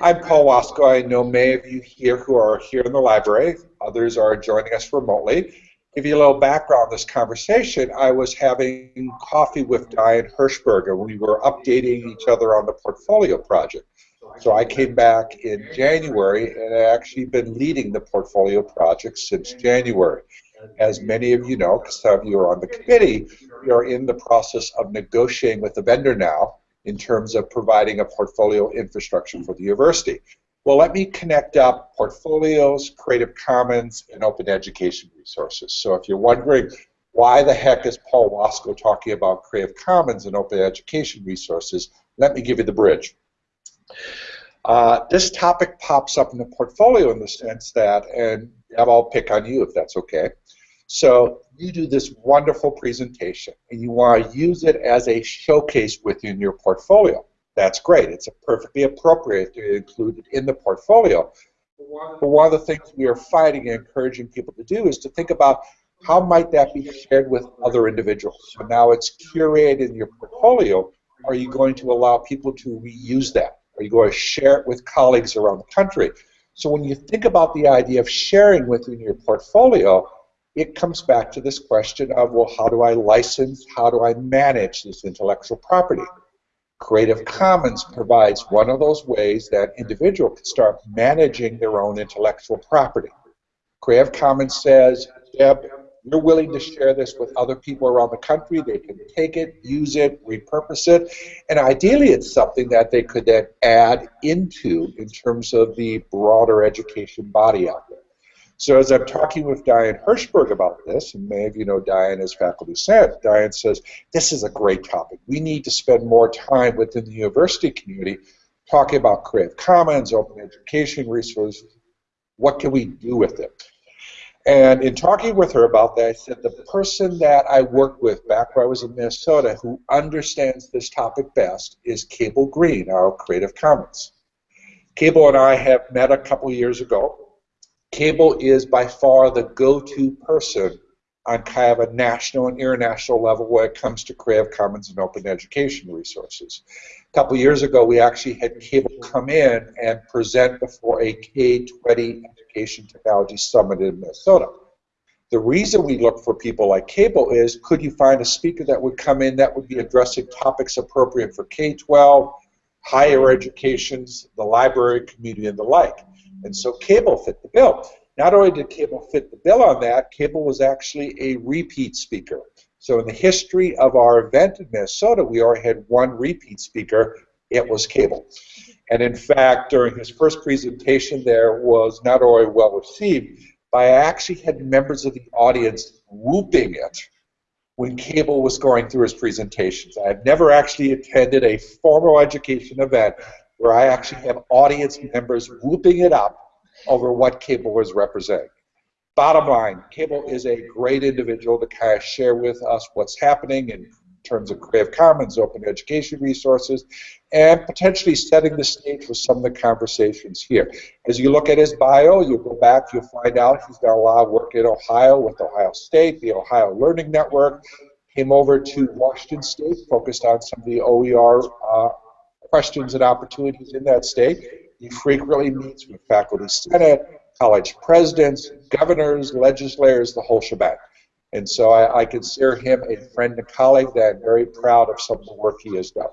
I'm Paul Wasco. I know many of you here who are here in the library. Others are joining us remotely. Give you a little background on this conversation. I was having coffee with Diane Hirschberger. We were updating each other on the portfolio project. So I came back in January, and I've actually been leading the portfolio project since January. As many of you know, because some of you are on the committee, we are in the process of negotiating with the vendor now in terms of providing a portfolio infrastructure for the university. Well, let me connect up portfolios, Creative Commons, and open education resources. So if you're wondering why the heck is Paul Wasco talking about Creative Commons and open education resources, let me give you the bridge. Uh, this topic pops up in the portfolio in the sense that, and I'll pick on you if that's okay. So you do this wonderful presentation and you want to use it as a showcase within your portfolio. That's great. It's perfectly appropriate to include it in the portfolio. But one of the things we are fighting and encouraging people to do is to think about how might that be shared with other individuals. So now it's curated in your portfolio. Are you going to allow people to reuse that? Are you going to share it with colleagues around the country? So when you think about the idea of sharing within your portfolio, it comes back to this question of, well, how do I license, how do I manage this intellectual property? Creative Commons provides one of those ways that individual can start managing their own intellectual property. Creative Commons says, Deb, you're willing to share this with other people around the country. They can take it, use it, repurpose it, and ideally it's something that they could then add into in terms of the broader education body out there. So as I'm talking with Diane Hirschberg about this, and many of you know Diane as faculty senate, Diane says, this is a great topic. We need to spend more time within the university community talking about Creative Commons, open education resources. What can we do with it? And in talking with her about that, I said the person that I worked with back where I was in Minnesota who understands this topic best is Cable Green, our Creative Commons. Cable and I have met a couple years ago Cable is by far the go-to person on kind of a national and international level when it comes to Creative Commons and open education resources. A couple years ago, we actually had Cable come in and present before a K-20 Education Technology Summit in Minnesota. The reason we look for people like Cable is, could you find a speaker that would come in that would be addressing topics appropriate for K-12, higher educations, the library community, and the like? And so Cable fit the bill. Not only did Cable fit the bill on that, Cable was actually a repeat speaker. So in the history of our event in Minnesota, we already had one repeat speaker. It was Cable. And in fact, during his first presentation there was not only well received, but I actually had members of the audience whooping it when Cable was going through his presentations. I have never actually attended a formal education event where I actually have audience members whooping it up over what Cable was representing. Bottom line, Cable is a great individual to kind of share with us what's happening in terms of Creative Commons, open education resources, and potentially setting the stage for some of the conversations here. As you look at his bio, you go back, you'll find out he's done a lot of work in Ohio with Ohio State, the Ohio Learning Network, came over to Washington State, focused on some of the OER uh, questions and opportunities in that state. He frequently meets with faculty senate, college presidents, governors, legislators, the whole shebang. And so I, I consider him a friend and colleague that I'm very proud of some of the work he has done.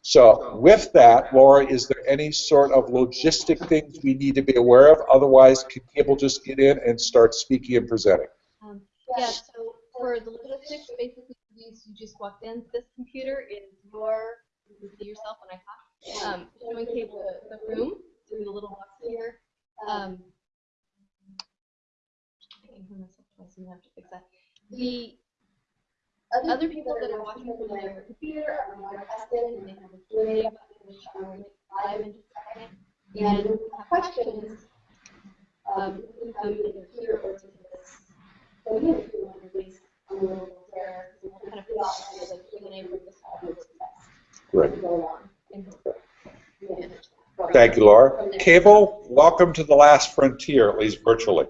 So with that, Laura, is there any sort of logistic things we need to be aware of? Otherwise, can people just get in and start speaking and presenting? Um, yeah, so for the logistics, basically you just walked in. This computer is your, you can see yourself when I talk um, showing Cable the, the room, doing the little box here. Um, I have to fix that. The other people that are watching from their computer are broadcasted and they have a Q&A button which I will live in just a second. And if you have questions, um, you can come either here or to this podium if you want to raise a little there. Kind of put off the Q&A from this audience. Right. Go on. Thank you, Laura. Cable, welcome to the last frontier, at least virtually.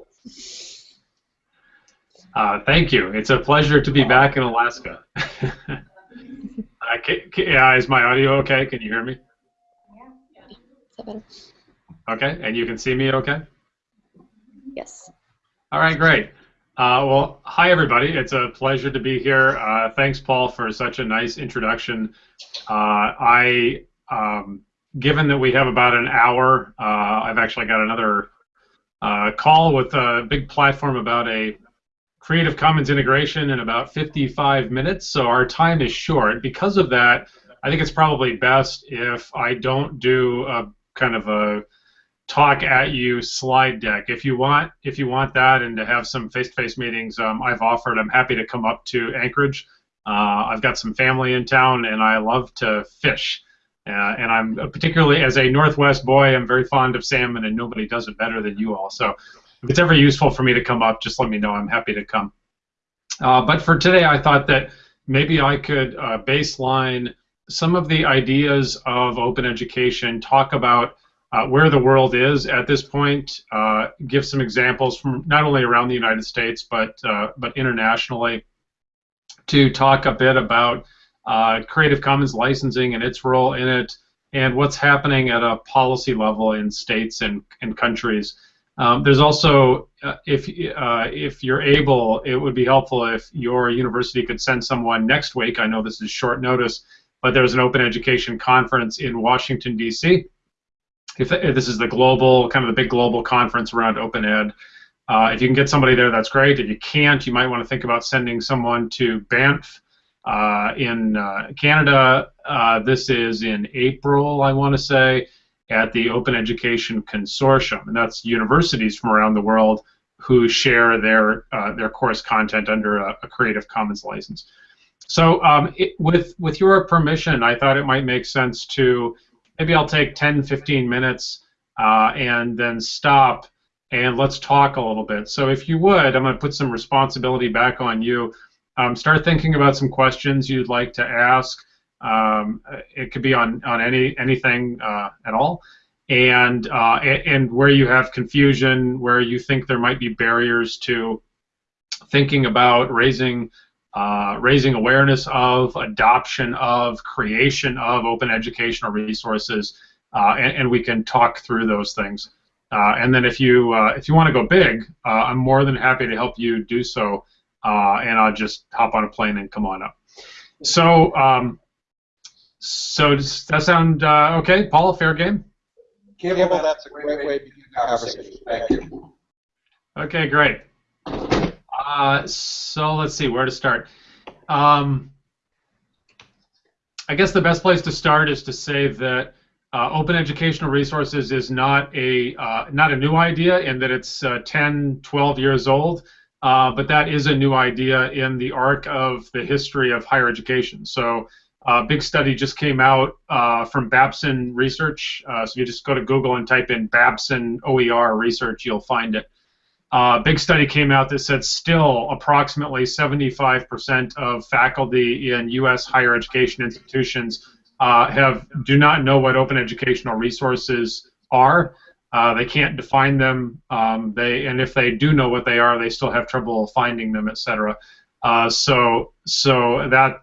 Uh, thank you. It's a pleasure to be back in Alaska. can, can, uh, is my audio okay? Can you hear me? Yeah. Okay, and you can see me okay? Yes. All right, great. Uh, well, hi everybody. It's a pleasure to be here. Uh, thanks, Paul, for such a nice introduction. Uh, I, um, given that we have about an hour, uh, I've actually got another uh, call with a big platform about a Creative Commons integration in about 55 minutes. So our time is short. Because of that, I think it's probably best if I don't do a kind of a talk at you slide deck. If you want, if you want that and to have some face-to-face meetings, um, I've offered. I'm happy to come up to Anchorage. Uh, I've got some family in town, and I love to fish. Uh, and I'm particularly as a Northwest boy, I'm very fond of salmon, and nobody does it better than you all. So if it's ever useful for me to come up, just let me know. I'm happy to come. Uh, but for today, I thought that maybe I could uh, baseline some of the ideas of open education, talk about uh, where the world is at this point, uh, give some examples from not only around the United States but uh, but internationally, to talk a bit about uh, Creative Commons licensing and its role in it, and what's happening at a policy level in states and, and countries. Um, there's also, uh, if uh, if you're able, it would be helpful if your university could send someone next week. I know this is short notice, but there's an open education conference in Washington D.C if, if, this is the global, kind of the big global conference around open ed. Uh, if you can get somebody there, that's great. If you can't, you might want to think about sending someone to Banff uh, in uh, Canada. Uh, this is in April, I want to say, at the Open Education Consortium, and that's universities from around the world who share their uh, their course content under a, a Creative Commons license. So, um, it, with with your permission, I thought it might make sense to maybe I'll take 10, 15 minutes uh, and then stop and let's talk a little bit. So if you would, I'm going to put some responsibility back on you. Um, start thinking about some questions you'd like to ask. Um, it could be on, on any anything uh, at all, and uh, and where you have confusion, where you think there might be barriers to thinking about raising uh, raising awareness of, adoption of, creation of open educational resources, uh, and, and, we can talk through those things. Uh, and then if you uh, if you want to go big, I'm more than happy to help you do so, and I'll just hop on a plane and come on up. So, um, so does that sound okay, Paul? Fair game? Cable, that's a great way to begin the conversation. Thank you. Okay, great. Uh, so let's see where to start. Um, I guess the best place to start is to say that uh, open educational resources is not a uh, not a new idea and that it's uh, 10, 12 years old, uh, but that is a new idea in the arc of the history of higher education. So a uh, big study just came out uh, from Babson Research. so you just go to Google and type in Babson OER research, you'll find it. A uh, big study came out that said still approximately 75% of faculty in U.S. higher education institutions uh, have do not know what open educational resources are. Uh, they can't define them. Um, they and if they do know what they are, they still have trouble finding them, etc. Uh, so so that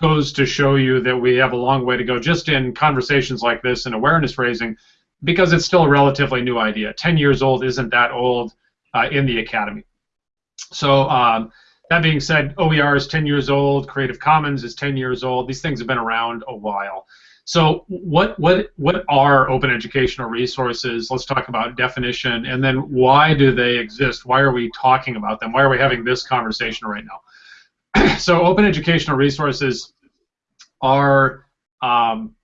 goes to show you that we have a long way to go just in conversations like this and awareness raising because it's still a relatively new idea. 10 years old isn't that old uh, in the academy. So um, that being said, OER is 10 years old. Creative Commons is 10 years old. These things have been around a while. So what what what are open educational resources? Let's talk about definition, and then why do they exist? Why are we talking about them? Why are we having this conversation right now? so open educational resources are um,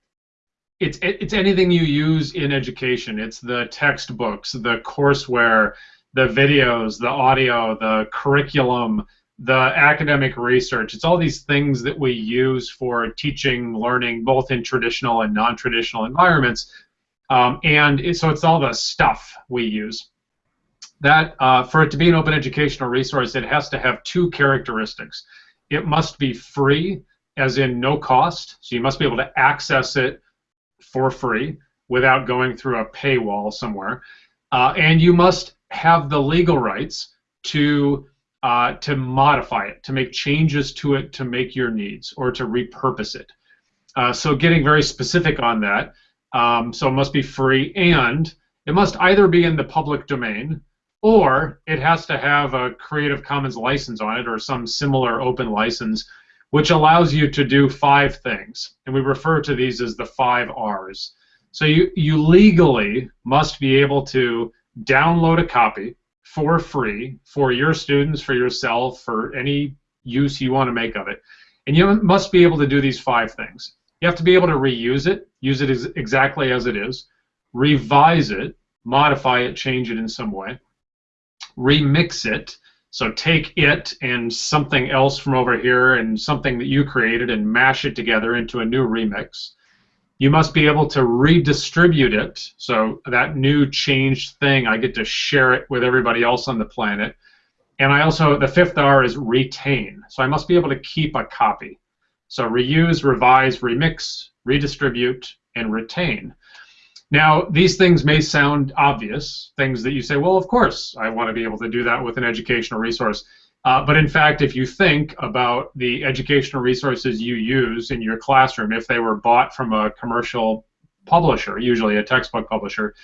it's it's anything you use in education. It's the textbooks, the courseware, the videos, the audio, the curriculum, the academic research. It's all these things that we use for teaching, learning, both in traditional and non-traditional environments. Um, and it, so it's all the stuff we use. That uh, for it to be an open educational resource, it has to have two characteristics. It must be free, as in no cost. So you must be able to access it for free without going through a paywall somewhere. Uh, and you must have the legal rights to uh, to modify it, to make changes to it to make your needs, or to repurpose it. Uh, so getting very specific on that. Um, so it must be free, and it must either be in the public domain or it has to have a Creative Commons license on it or some similar open license, which allows you to do five things. And we refer to these as the five R's. So you, you legally must be able to download a copy for free for your students, for yourself, for any use you want to make of it. And you must be able to do these five things. You have to be able to reuse it, use it as exactly as it is, revise it, modify it, change it in some way, remix it, so take it and something else from over here and something that you created and mash it together into a new remix. You must be able to redistribute it, so that new changed thing, I get to share it with everybody else on the planet. And I also, the fifth R is retain. So I must be able to keep a copy. So reuse, revise, remix, redistribute, and retain. Now, these things may sound obvious, things that you say, well, of course, I want to be able to do that with an educational resource. Uh, but in fact, if you think about the educational resources you use in your classroom, if they were bought from a commercial publisher, usually a textbook publisher,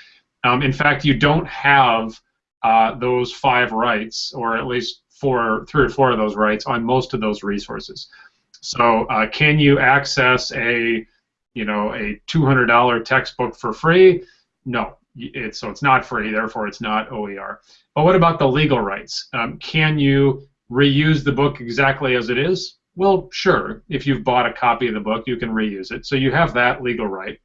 um, in fact, you don't have uh, those five rights, or at least four, three or four of those rights on most of those resources. So, uh, can you access a you know, a $200 textbook for free? No, it's, so it's not free, therefore it's not OER. But what about the legal rights? Um, can you reuse the book exactly as it is? Well, sure. If you've bought a copy of the book, you can reuse it. So you have that legal right.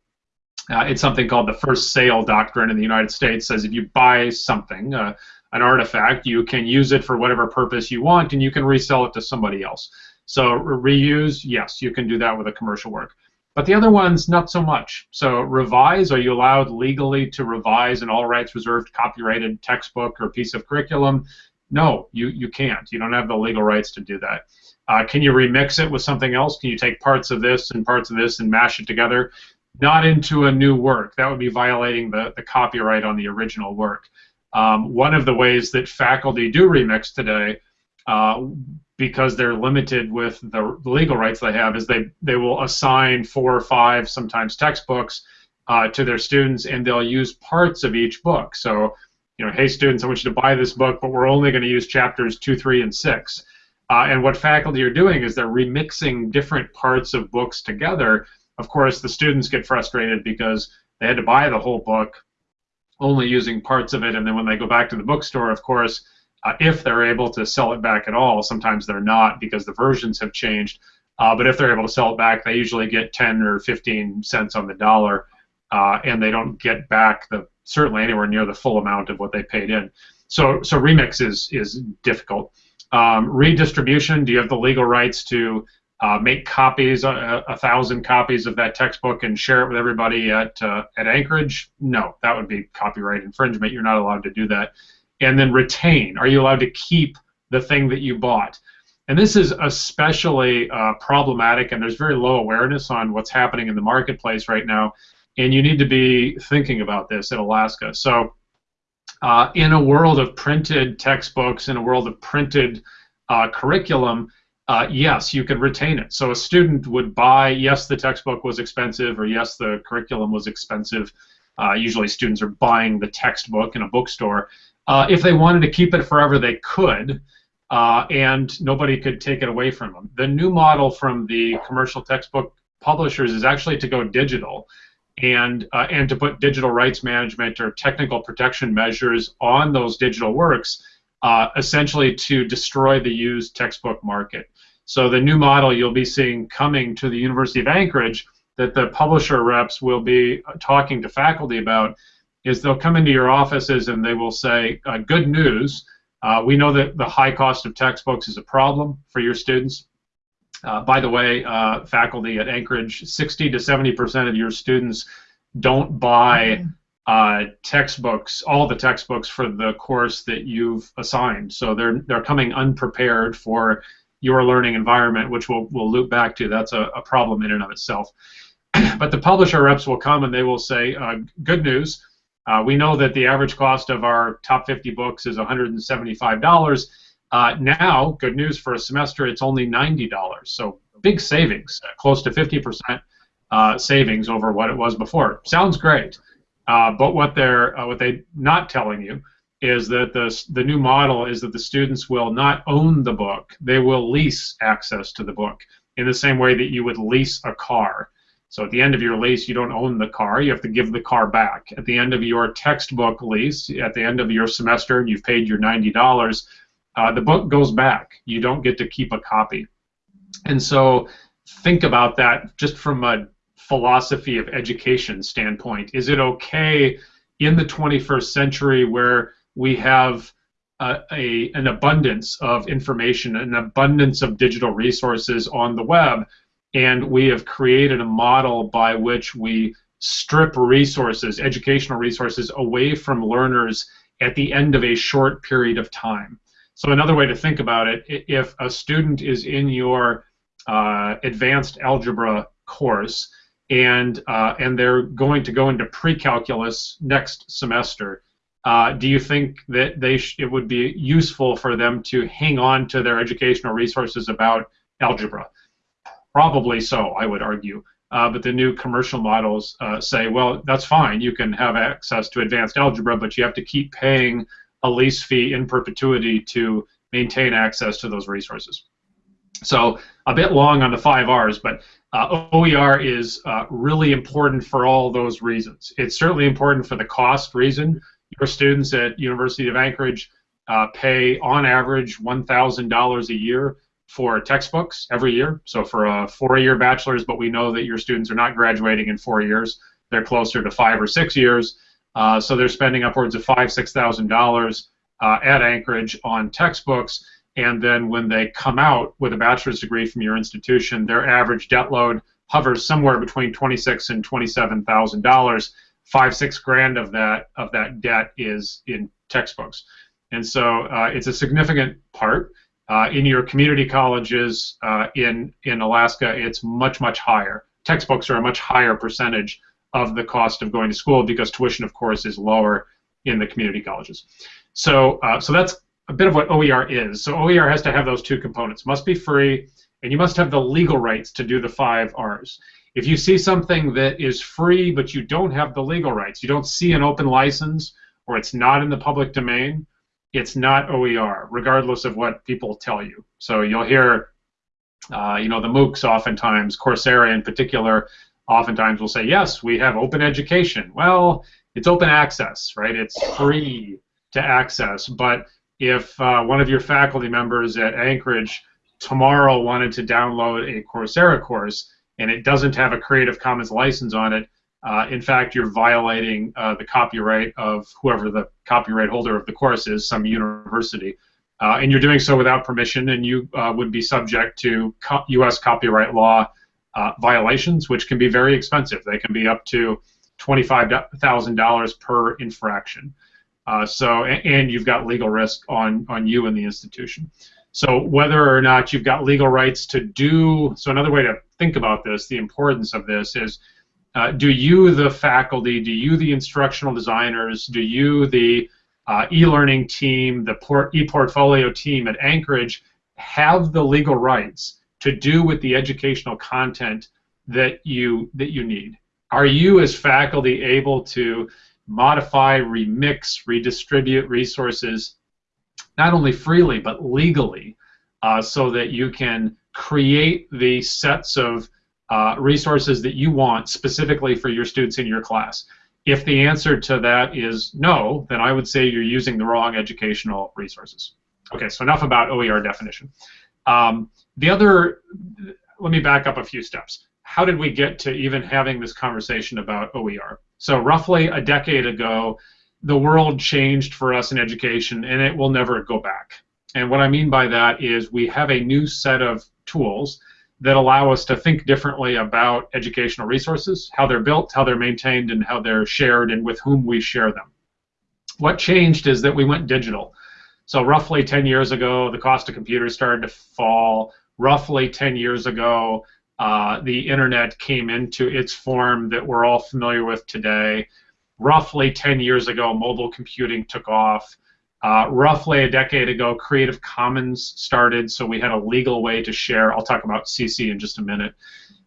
Uh, it's something called the first sale doctrine in the United States. Says if you buy something, uh, an artifact, you can use it for whatever purpose you want, and you can resell it to somebody else. So reuse, yes, you can do that with a commercial work. But the other ones, not so much. So revise, are you allowed legally to revise an all rights reserved copyrighted textbook or piece of curriculum? No, you, you can't. You don't have the legal rights to do that. Uh, can you remix it with something else? Can you take parts of this and parts of this and mash it together? Not into a new work. That would be violating the, the copyright on the original work. Um, one of the ways that faculty do remix today uh, because they're limited with the legal rights they have is they, they will assign four or five, sometimes textbooks, uh, to their students, and they'll use parts of each book. So, you know, hey students, I want you to buy this book, but we're only going to use chapters two, three, and six. Uh, and what faculty are doing is they're remixing different parts of books together. Of course, the students get frustrated because they had to buy the whole book, only using parts of it, and then when they go back to the bookstore, of course, uh, if they're able to sell it back at all. Sometimes they're not because the versions have changed. Uh, but if they're able to sell it back, they usually get 10 or 15 cents on the dollar, uh, and they don't get back the certainly anywhere near the full amount of what they paid in. So, so remix is is difficult. Um, redistribution. Do you have the legal rights to uh, make copies, a, a, thousand copies of that textbook, and share it with everybody at uh, at Anchorage? No, that would be copyright infringement. You're not allowed to do that and then retain. Are you allowed to keep the thing that you bought? And this is especially uh, problematic, and there's very low awareness on what's happening in the marketplace right now. And you need to be thinking about this in Alaska. So, uh, in a world of printed textbooks, in a world of printed uh, curriculum, uh, yes, you could retain it. So a student would buy, yes, the textbook was expensive, or yes, the curriculum was expensive. Uh, usually, students are buying the textbook in a bookstore uh, if they wanted to keep it forever, they could, uh, and nobody could take it away from them. The new model from the commercial textbook publishers is actually to go digital, and uh, and to put digital rights management or technical protection measures on those digital works, uh, essentially to destroy the used textbook market. So the new model you'll be seeing coming to the University of Anchorage that the publisher reps will be talking to faculty about is they'll come into your offices and they will say, uh, good news, uh, we know that the high cost of textbooks is a problem for your students. Uh, by the way, uh, faculty at Anchorage, 60 to 70 percent of your students don't buy uh, textbooks, all the textbooks for the course that you've assigned. So they're they're coming unprepared for your learning environment, which we'll, we'll loop back to. That's a, a problem in and of itself. but the publisher reps will come and they will say, uh, good news, uh, we know that the average cost of our top 50 books is $175. Uh, now, good news for a semester, it's only $90. So big savings, uh, close to 50% uh, savings over what it was before. Sounds great. Uh, but what they're uh, what they not telling you is that the the new model is that the students will not own the book; they will lease access to the book in the same way that you would lease a car. So at the end of your lease, you don't own the car; you have to give the car back. At the end of your textbook lease, at the end of your semester, and you've paid your ninety dollars, uh, the book goes back. You don't get to keep a copy. And so think about that just from a philosophy of education standpoint. Is it okay in the 21st century where we have a, a, an abundance of information, an abundance of digital resources on the web, and we have created a model by which we strip resources, educational resources, away from learners at the end of a short period of time. So another way to think about it, if a student is in your uh, advanced algebra course and uh, and they're going to go into pre-calculus next semester, uh, do you think that they it would be useful for them to hang on to their educational resources about algebra? Probably so, I would argue. Uh, but the new commercial models uh, say, well, that's fine. You can have access to advanced algebra, but you have to keep paying a lease fee in perpetuity to maintain access to those resources. So a bit long on the five R's, but uh, OER is uh, really important for all those reasons. It's certainly important for the cost reason. Your students at University of Anchorage uh, pay on average $1,000 a year for textbooks every year. So for a four-year bachelor's, but we know that your students are not graduating in four years. They're closer to five or six years. Uh, so they're spending upwards of five, six thousand uh, dollars at Anchorage on textbooks, and then when they come out with a bachelor's degree from your institution, their average debt load hovers somewhere between twenty-six and twenty-seven thousand dollars. Five, six grand of that of that debt is in textbooks, and so uh, it's a significant part. Uh, in your community colleges uh, in in Alaska, it's much much higher. Textbooks are a much higher percentage of the cost of going to school because tuition, of course, is lower in the community colleges. So, uh, so that's a bit of what OER is. So OER has to have those two components. Must be free, and you must have the legal rights to do the five R's. If you see something that is free but you don't have the legal rights, you don't see an open license, or it's not in the public domain, it's not OER, regardless of what people tell you. So you'll hear, uh, you know, the MOOCs oftentimes, Coursera in particular, oftentimes will say, yes, we have open education. Well, it's open access, right? It's free to access. But if uh, one of your faculty members at Anchorage tomorrow wanted to download a Coursera course and it doesn't have a Creative Commons license on it, uh, in fact, you're violating uh, the copyright of whoever the copyright holder of the course is, some university. Uh, and you're doing so without permission, and you uh, would be subject to co U.S. copyright law uh, violations, which can be very expensive. They can be up to $25,000 per infraction. Uh, so, and you've got legal risk on, on you and the institution. So whether or not you've got legal rights to do, so another way to think about this, the importance of this is, uh, do you, the faculty, do you, the instructional designers, do you, the uh, e-learning team, the e-portfolio team at Anchorage, have the legal rights to do with the educational content that you that you need? Are you as faculty able to modify, remix, redistribute resources not only freely but legally uh, so that you can create the sets of uh, resources that you want specifically for your students in your class? If the answer to that is no, then I would say you're using the wrong educational resources. Okay, so enough about OER definition. Um, the other, let me back up a few steps. How did we get to even having this conversation about OER? So roughly a decade ago, the world changed for us in education, and it will never go back. And what I mean by that is we have a new set of tools that allow us to think differently about educational resources, how they're built, how they're maintained, and how they're shared, and with whom we share them. What changed is that we went digital. So roughly 10 years ago, the cost of computers started to fall. Roughly 10 years ago, uh, the internet came into its form that we're all familiar with today. Roughly 10 years ago, mobile computing took off. Uh, roughly a decade ago, Creative Commons started, so we had a legal way to share. I'll talk about CC in just a minute.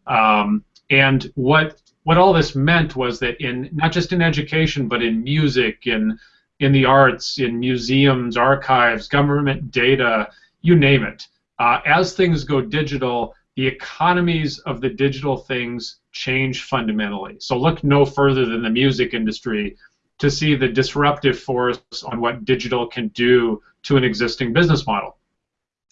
Um, and what what all this meant was that in not just in education, but in music, in in the arts, in museums, archives, government data, you name it. Uh, as things go digital, the economies of the digital things change fundamentally. So look no further than the music industry to see the disruptive force on what digital can do to an existing business model.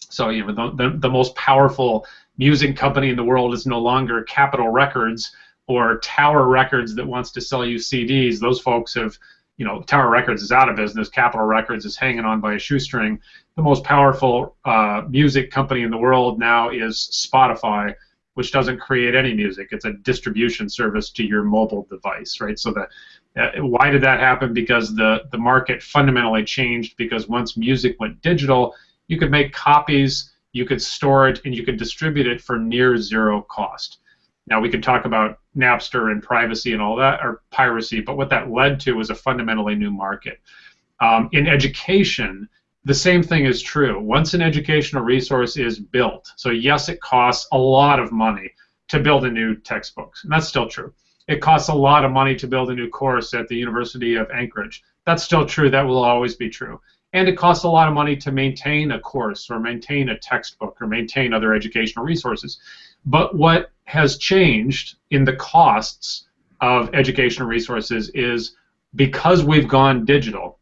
So you know the, the, the most powerful music company in the world is no longer Capitol Records or Tower Records that wants to sell you CDs. Those folks have you know, Tower Records is out of business. Capitol Records is hanging on by a shoestring. The most powerful uh, music company in the world now is Spotify, which doesn't create any music. It's a distribution service to your mobile device, right? So the uh, why did that happen? Because the the market fundamentally changed. Because once music went digital, you could make copies, you could store it, and you could distribute it for near zero cost. Now we could talk about Napster and privacy and all that, or piracy, but what that led to was a fundamentally new market. Um, in education, the same thing is true. Once an educational resource is built, so yes, it costs a lot of money to build a new textbook, and that's still true. It costs a lot of money to build a new course at the University of Anchorage. That's still true. That will always be true. And it costs a lot of money to maintain a course or maintain a textbook or maintain other educational resources. But what has changed in the costs of educational resources is because we've gone digital,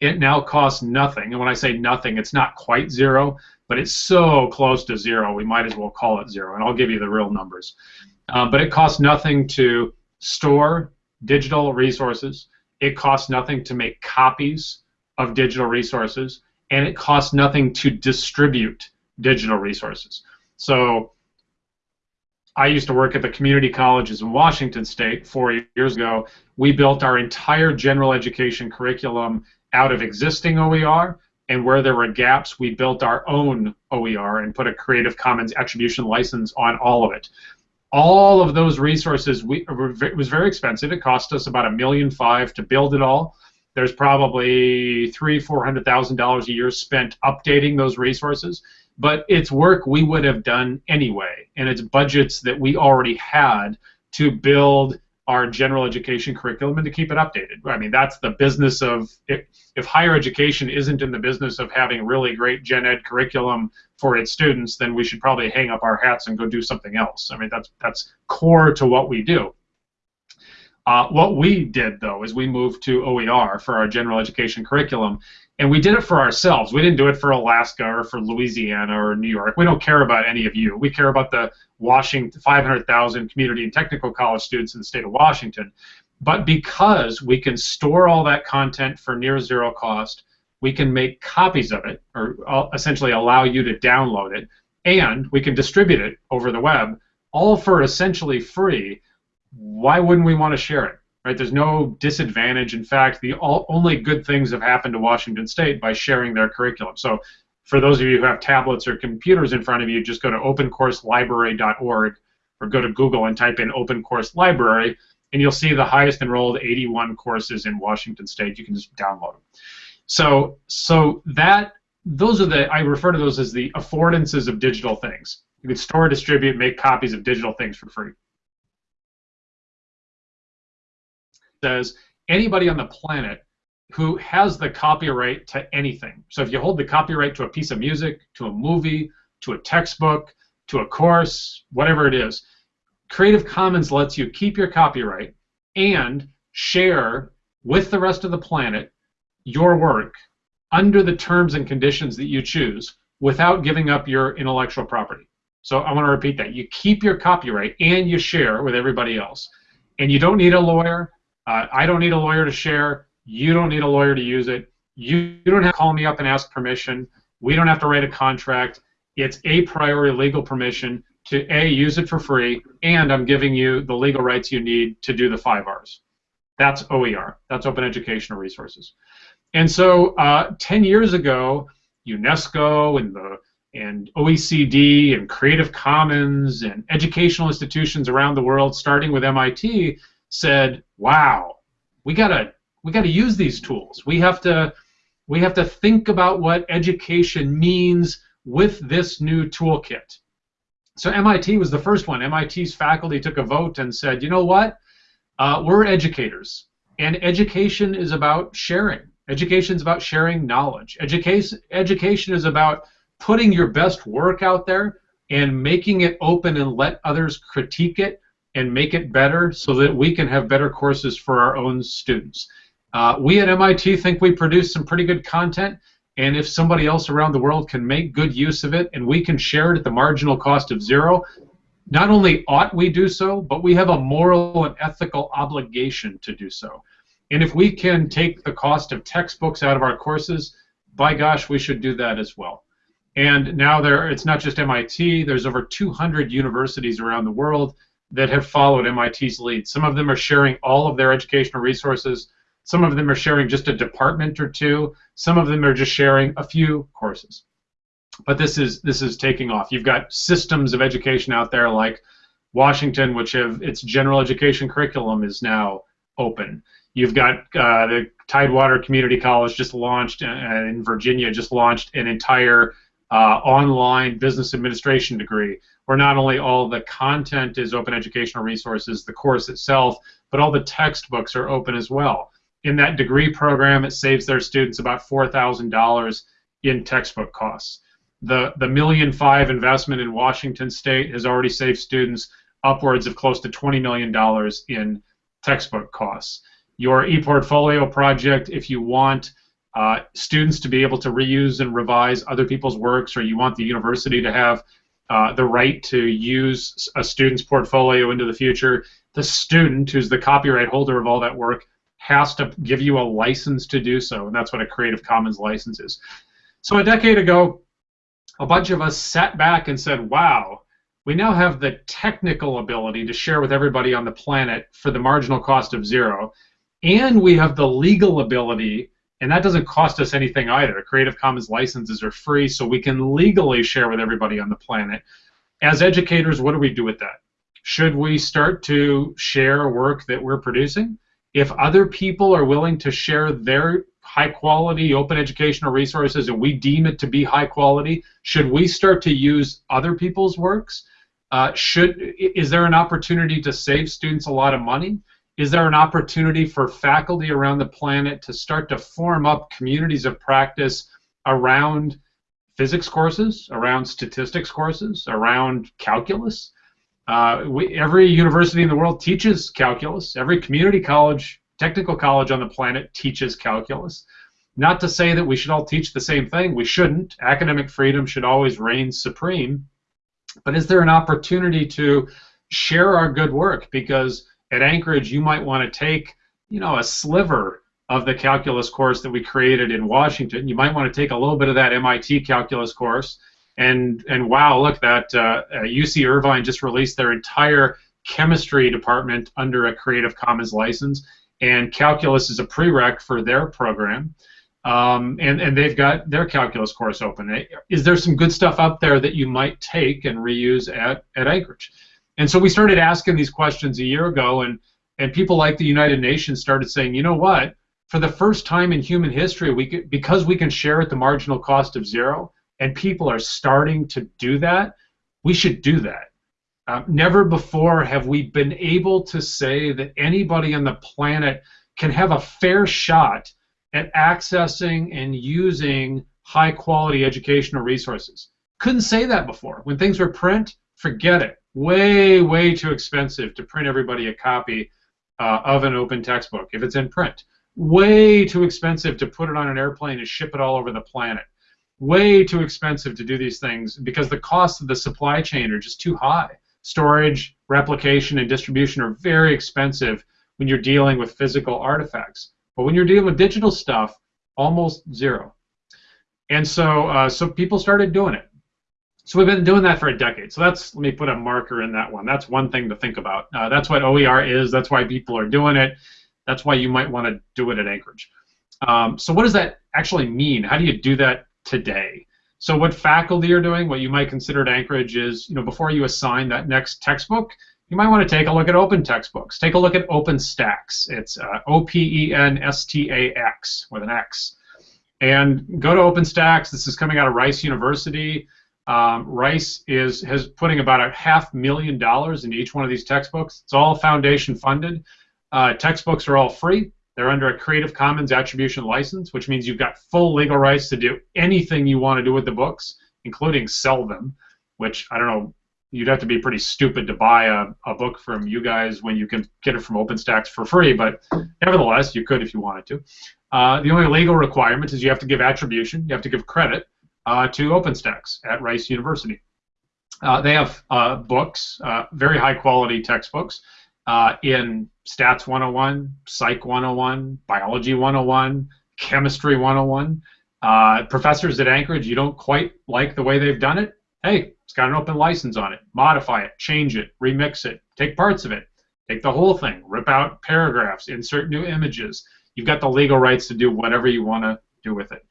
it now costs nothing. And when I say nothing, it's not quite zero, but it's so close to zero, we might as well call it zero. And I'll give you the real numbers. Um, but it costs nothing to store digital resources. It costs nothing to make copies of digital resources, and it costs nothing to distribute digital resources. So I used to work at the community colleges in Washington State four years ago. We built our entire general education curriculum out of existing OER, and where there were gaps, we built our own OER and put a Creative Commons attribution license on all of it. All of those resources, we, it was very expensive. It cost us about a million five to build it all. There's probably three, four hundred thousand dollars a year spent updating those resources but it's work we would have done anyway, and it's budgets that we already had to build our general education curriculum and to keep it updated. I mean, that's the business of if, if higher education isn't in the business of having really great gen ed curriculum for its students, then we should probably hang up our hats and go do something else. I mean, that's that's core to what we do. Uh, what we did though is we moved to OER for our general education curriculum, and we did it for ourselves. We didn't do it for Alaska or for Louisiana or New York. We don't care about any of you. We care about the Washington 500,000 community and technical college students in the state of Washington. But because we can store all that content for near zero cost, we can make copies of it, or uh, essentially allow you to download it, and we can distribute it over the web, all for essentially free. Why wouldn't we want to share it? Right? There's no disadvantage. In fact, the all, only good things have happened to Washington State by sharing their curriculum. So, for those of you who have tablets or computers in front of you, just go to opencourselibrary.org or go to Google and type in Open Course Library, and you'll see the highest enrolled 81 courses in Washington State. You can just download them. So, so that those are the I refer to those as the affordances of digital things. You can store, distribute, make copies of digital things for free. Says anybody on the planet who has the copyright to anything. So if you hold the copyright to a piece of music, to a movie, to a textbook, to a course, whatever it is, Creative Commons lets you keep your copyright and share with the rest of the planet your work under the terms and conditions that you choose without giving up your intellectual property. So I want to repeat that. You keep your copyright and you share with everybody else. And you don't need a lawyer. Uh, I don't need a lawyer to share. You don't need a lawyer to use it. You, you don't have to call me up and ask permission. We don't have to write a contract. It's a priori legal permission to A, use it for free, and I'm giving you the legal rights you need to do the five R's. That's OER. That's Open Educational Resources. And so uh, 10 years ago, UNESCO and the and OECD and Creative Commons and educational institutions around the world, starting with MIT, said, "Wow, we gotta we gotta use these tools. We have to we have to think about what education means with this new toolkit." So MIT was the first one. MIT's faculty took a vote and said, you know what? Uh, we're educators, and education is about sharing. Education is about sharing knowledge. Education, education is about putting your best work out there and making it open and let others critique it and make it better so that we can have better courses for our own students. Uh, we at MIT think we produce some pretty good content, and if somebody else around the world can make good use of it and we can share it at the marginal cost of zero, not only ought we do so, but we have a moral and ethical obligation to do so. And if we can take the cost of textbooks out of our courses, by gosh, we should do that as well. And now there, it's not just MIT. There's over 200 universities around the world that have followed MIT's lead. Some of them are sharing all of their educational resources. Some of them are sharing just a department or two. Some of them are just sharing a few courses. But this is this is taking off. You've got systems of education out there like Washington, which have its general education curriculum is now open. You've got uh, the Tidewater Community College just launched uh, in Virginia, just launched an entire uh, online business administration degree, where not only all the content is open educational resources, the course itself, but all the textbooks are open as well. In that degree program, it saves their students about $4,000 in textbook costs. The, the million five investment in Washington State has already saved students upwards of close to $20 million in textbook costs your ePortfolio project if you want uh, students to be able to reuse and revise other people's works, or you want the university to have uh, the right to use a student's portfolio into the future. The student, who's the copyright holder of all that work, has to give you a license to do so, and that's what a Creative Commons license is. So a decade ago, a bunch of us sat back and said, wow, we now have the technical ability to share with everybody on the planet for the marginal cost of zero and we have the legal ability, and that doesn't cost us anything either. Creative Commons licenses are free, so we can legally share with everybody on the planet. As educators, what do we do with that? Should we start to share work that we're producing? If other people are willing to share their high quality open educational resources and we deem it to be high quality, should we start to use other people's works? Uh, should is there an opportunity to save students a lot of money? Is there an opportunity for faculty around the planet to start to form up communities of practice around physics courses, around statistics courses, around calculus? Uh, we, every university in the world teaches calculus. Every community college, technical college on the planet teaches calculus. Not to say that we should all teach the same thing. We shouldn't. Academic freedom should always reign supreme. But is there an opportunity to share our good work? Because at Anchorage, you might want to take, you know, a sliver of the calculus course that we created in Washington. You might want to take a little bit of that MIT calculus course, and and wow, look, that uh, UC Irvine just released their entire chemistry department under a Creative Commons license, and calculus is a prereq for their program. Um, and, and they've got their calculus course open. Is there some good stuff out there that you might take and reuse at, at Anchorage? And so we started asking these questions a year ago, and, and people like the United Nations started saying, you know what? For the first time in human history, we could, because we can share at the marginal cost of zero, and people are starting to do that, we should do that. Uh, never before have we been able to say that anybody on the planet can have a fair shot at accessing and using high quality educational resources. Couldn't say that before. When things were print, forget it way, way too expensive to print everybody a copy uh, of an open textbook if it's in print. Way too expensive to put it on an airplane and ship it all over the planet. Way too expensive to do these things because the costs of the supply chain are just too high. Storage, replication, and distribution are very expensive when you're dealing with physical artifacts. But when you're dealing with digital stuff, almost zero. And so, uh, so people started doing it. So we've been doing that for a decade. So that's let me put a marker in that one. That's one thing to think about. Uh, that's what OER is. That's why people are doing it. That's why you might want to do it at Anchorage. Um, so what does that actually mean? How do you do that today? So what faculty are doing, what you might consider at Anchorage is, you know, before you assign that next textbook, you might want to take a look at open textbooks. Take a look at OpenStax. It's uh, O-P-E-N-S-T-A-X with an X. And go to OpenStax. This is coming out of Rice University. Um, Rice is has putting about a half million dollars into each one of these textbooks. It's all foundation funded. Uh, textbooks are all free. They're under a Creative Commons attribution license, which means you've got full legal rights to do anything you want to do with the books, including sell them. Which I don't know you'd have to be pretty stupid to buy a, a book from you guys when you can get it from OpenStax for free, but nevertheless, you could if you wanted to. Uh, the only legal requirement is you have to give attribution, you have to give credit uh, to OpenStax at Rice University. Uh, they have uh, books, uh, very high quality textbooks uh, in Stats 101, Psych 101, Biology 101, Chemistry 101. professors at Anchorage, you don't quite like the way they've done it, hey, it's got an open license on it. Modify it, change it, remix it, take parts of it, take the whole thing, rip out paragraphs, insert new images. You've got the legal rights to do whatever you want to do with it.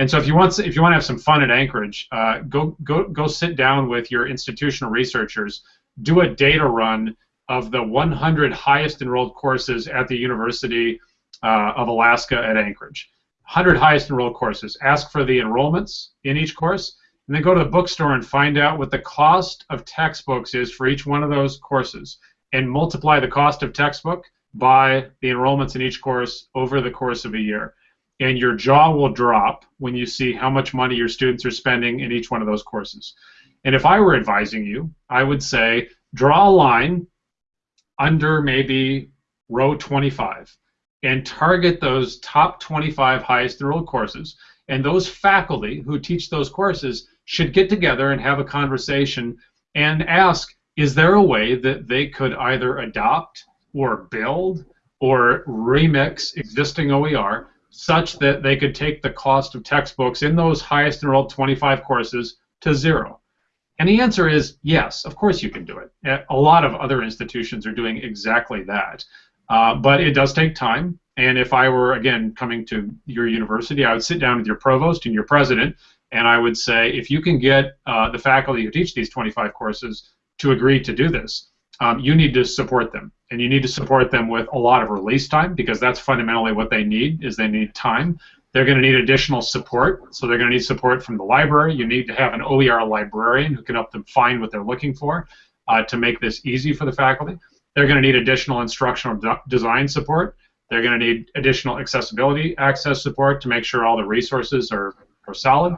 And so if you want if you want to have some fun at Anchorage, uh, go go go sit down with your institutional researchers, do a data run of the 100 highest enrolled courses at the University uh, of Alaska at Anchorage. 100 highest enrolled courses. Ask for the enrollments in each course and then go to the bookstore and find out what the cost of textbooks is for each one of those courses and multiply the cost of textbook by the enrollments in each course over the course of a year. And your jaw will drop when you see how much money your students are spending in each one of those courses. And if I were advising you, I would say draw a line under maybe row 25 and target those top 25 highest enrolled courses. And those faculty who teach those courses should get together and have a conversation and ask is there a way that they could either adopt or build or remix existing OER such that they could take the cost of textbooks in those highest enrolled 25 courses to zero? And the answer is yes, of course you can do it. A lot of other institutions are doing exactly that. Uh, but it does take time. And if I were, again, coming to your university, I would sit down with your provost and your president and I would say if you can get uh, the faculty who teach these 25 courses to agree to do this, um, you need to support them. And you need to support them with a lot of release time because that's fundamentally what they need is they need time. They're going to need additional support. So they're going to need support from the library. You need to have an OER librarian who can help them find what they're looking for uh, to make this easy for the faculty. They're going to need additional instructional de design support. They're going to need additional accessibility access support to make sure all the resources are, are solid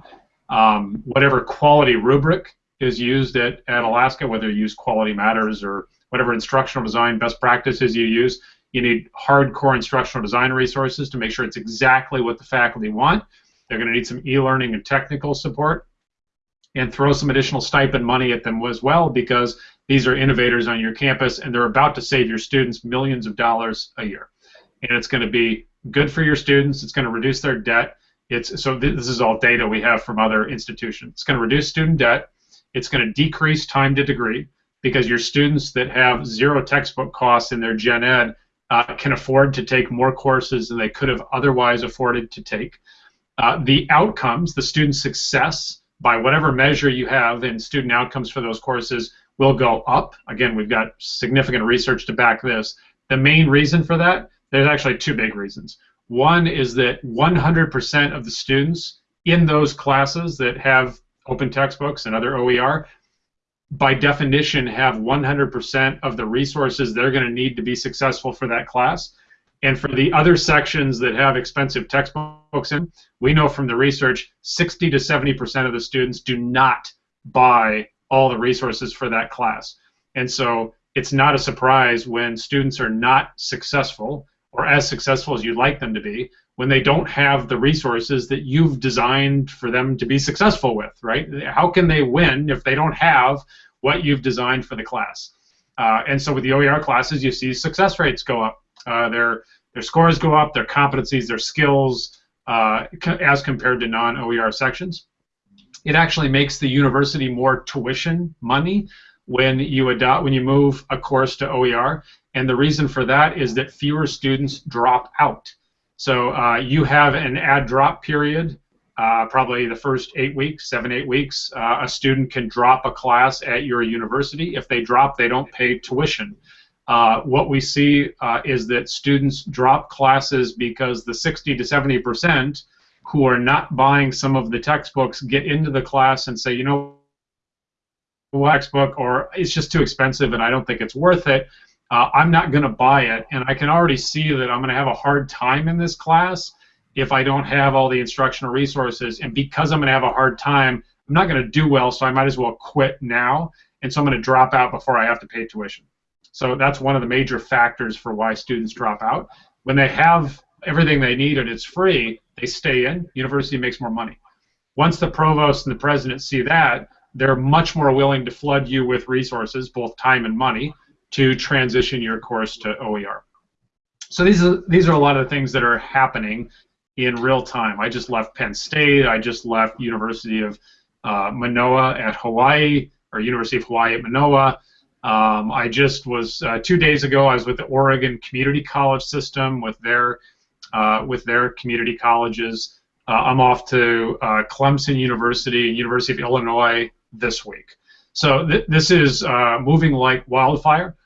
um, whatever quality rubric is used at, at Alaska, whether you use Quality Matters or whatever instructional design best practices you use, you need hardcore instructional design resources to make sure it's exactly what the faculty want. They're going to need some e-learning and technical support and throw some additional stipend money at them as well because these are innovators on your campus and they're about to save your students millions of dollars a year. And it's going to be good for your students, it's going to reduce their debt, it's so this is all data we have from other institutions. It's going to reduce student debt. It's going to decrease time to degree because your students that have zero textbook costs in their gen ed uh, can afford to take more courses than they could have otherwise afforded to take. Uh, the outcomes, the student success, by whatever measure you have in student outcomes for those courses, will go up. Again, we've got significant research to back this. The main reason for that, there's actually two big reasons. One is that 100% of the students in those classes that have open textbooks and other OER, by definition, have 100% of the resources they're going to need to be successful for that class. And for the other sections that have expensive textbooks in, we know from the research 60 to 70% of the students do not buy all the resources for that class. And so it's not a surprise when students are not successful or as successful as you'd like them to be when they don't have the resources that you've designed for them to be successful with, right? How can they win if they don't have what you've designed for the class? Uh, and so with the OER classes, you see success rates go up. Uh, their their scores go up, their competencies, their skills, uh, as compared to non-OER sections. It actually makes the university more tuition money when you adopt when you move a course to OER and the reason for that is that fewer students drop out. So uh, you have an add drop period, uh, probably the first eight weeks, seven, eight weeks. Uh, a student can drop a class at your university. If they drop, they don't pay tuition. Uh, what we see uh, is that students drop classes because the 60 to 70 percent who are not buying some of the textbooks get into the class and say, you know the textbook or it's just too expensive and I don't think it's worth it, uh, I'm not going to buy it. And I can already see that I'm going to have a hard time in this class if I don't have all the instructional resources. And because I'm going to have a hard time, I'm not going to do well, so I might as well quit now. And so I'm going to drop out before I have to pay tuition. So that's one of the major factors for why students drop out. When they have everything they need and it's free, they stay in. University makes more money. Once the provost and the president see that, they're much more willing to flood you with resources, both time and money, to transition your course to OER. So these are these are a lot of things that are happening in real time. I just left Penn State. I just left University of uh, Manoa at Hawaii, or University of Hawaii at Manoa. Um, I just was uh, two days ago. I was with the Oregon Community College System with their uh, with their community colleges. Uh, I'm off to uh, Clemson University, and University of Illinois this week. So th this is uh, moving like wildfire.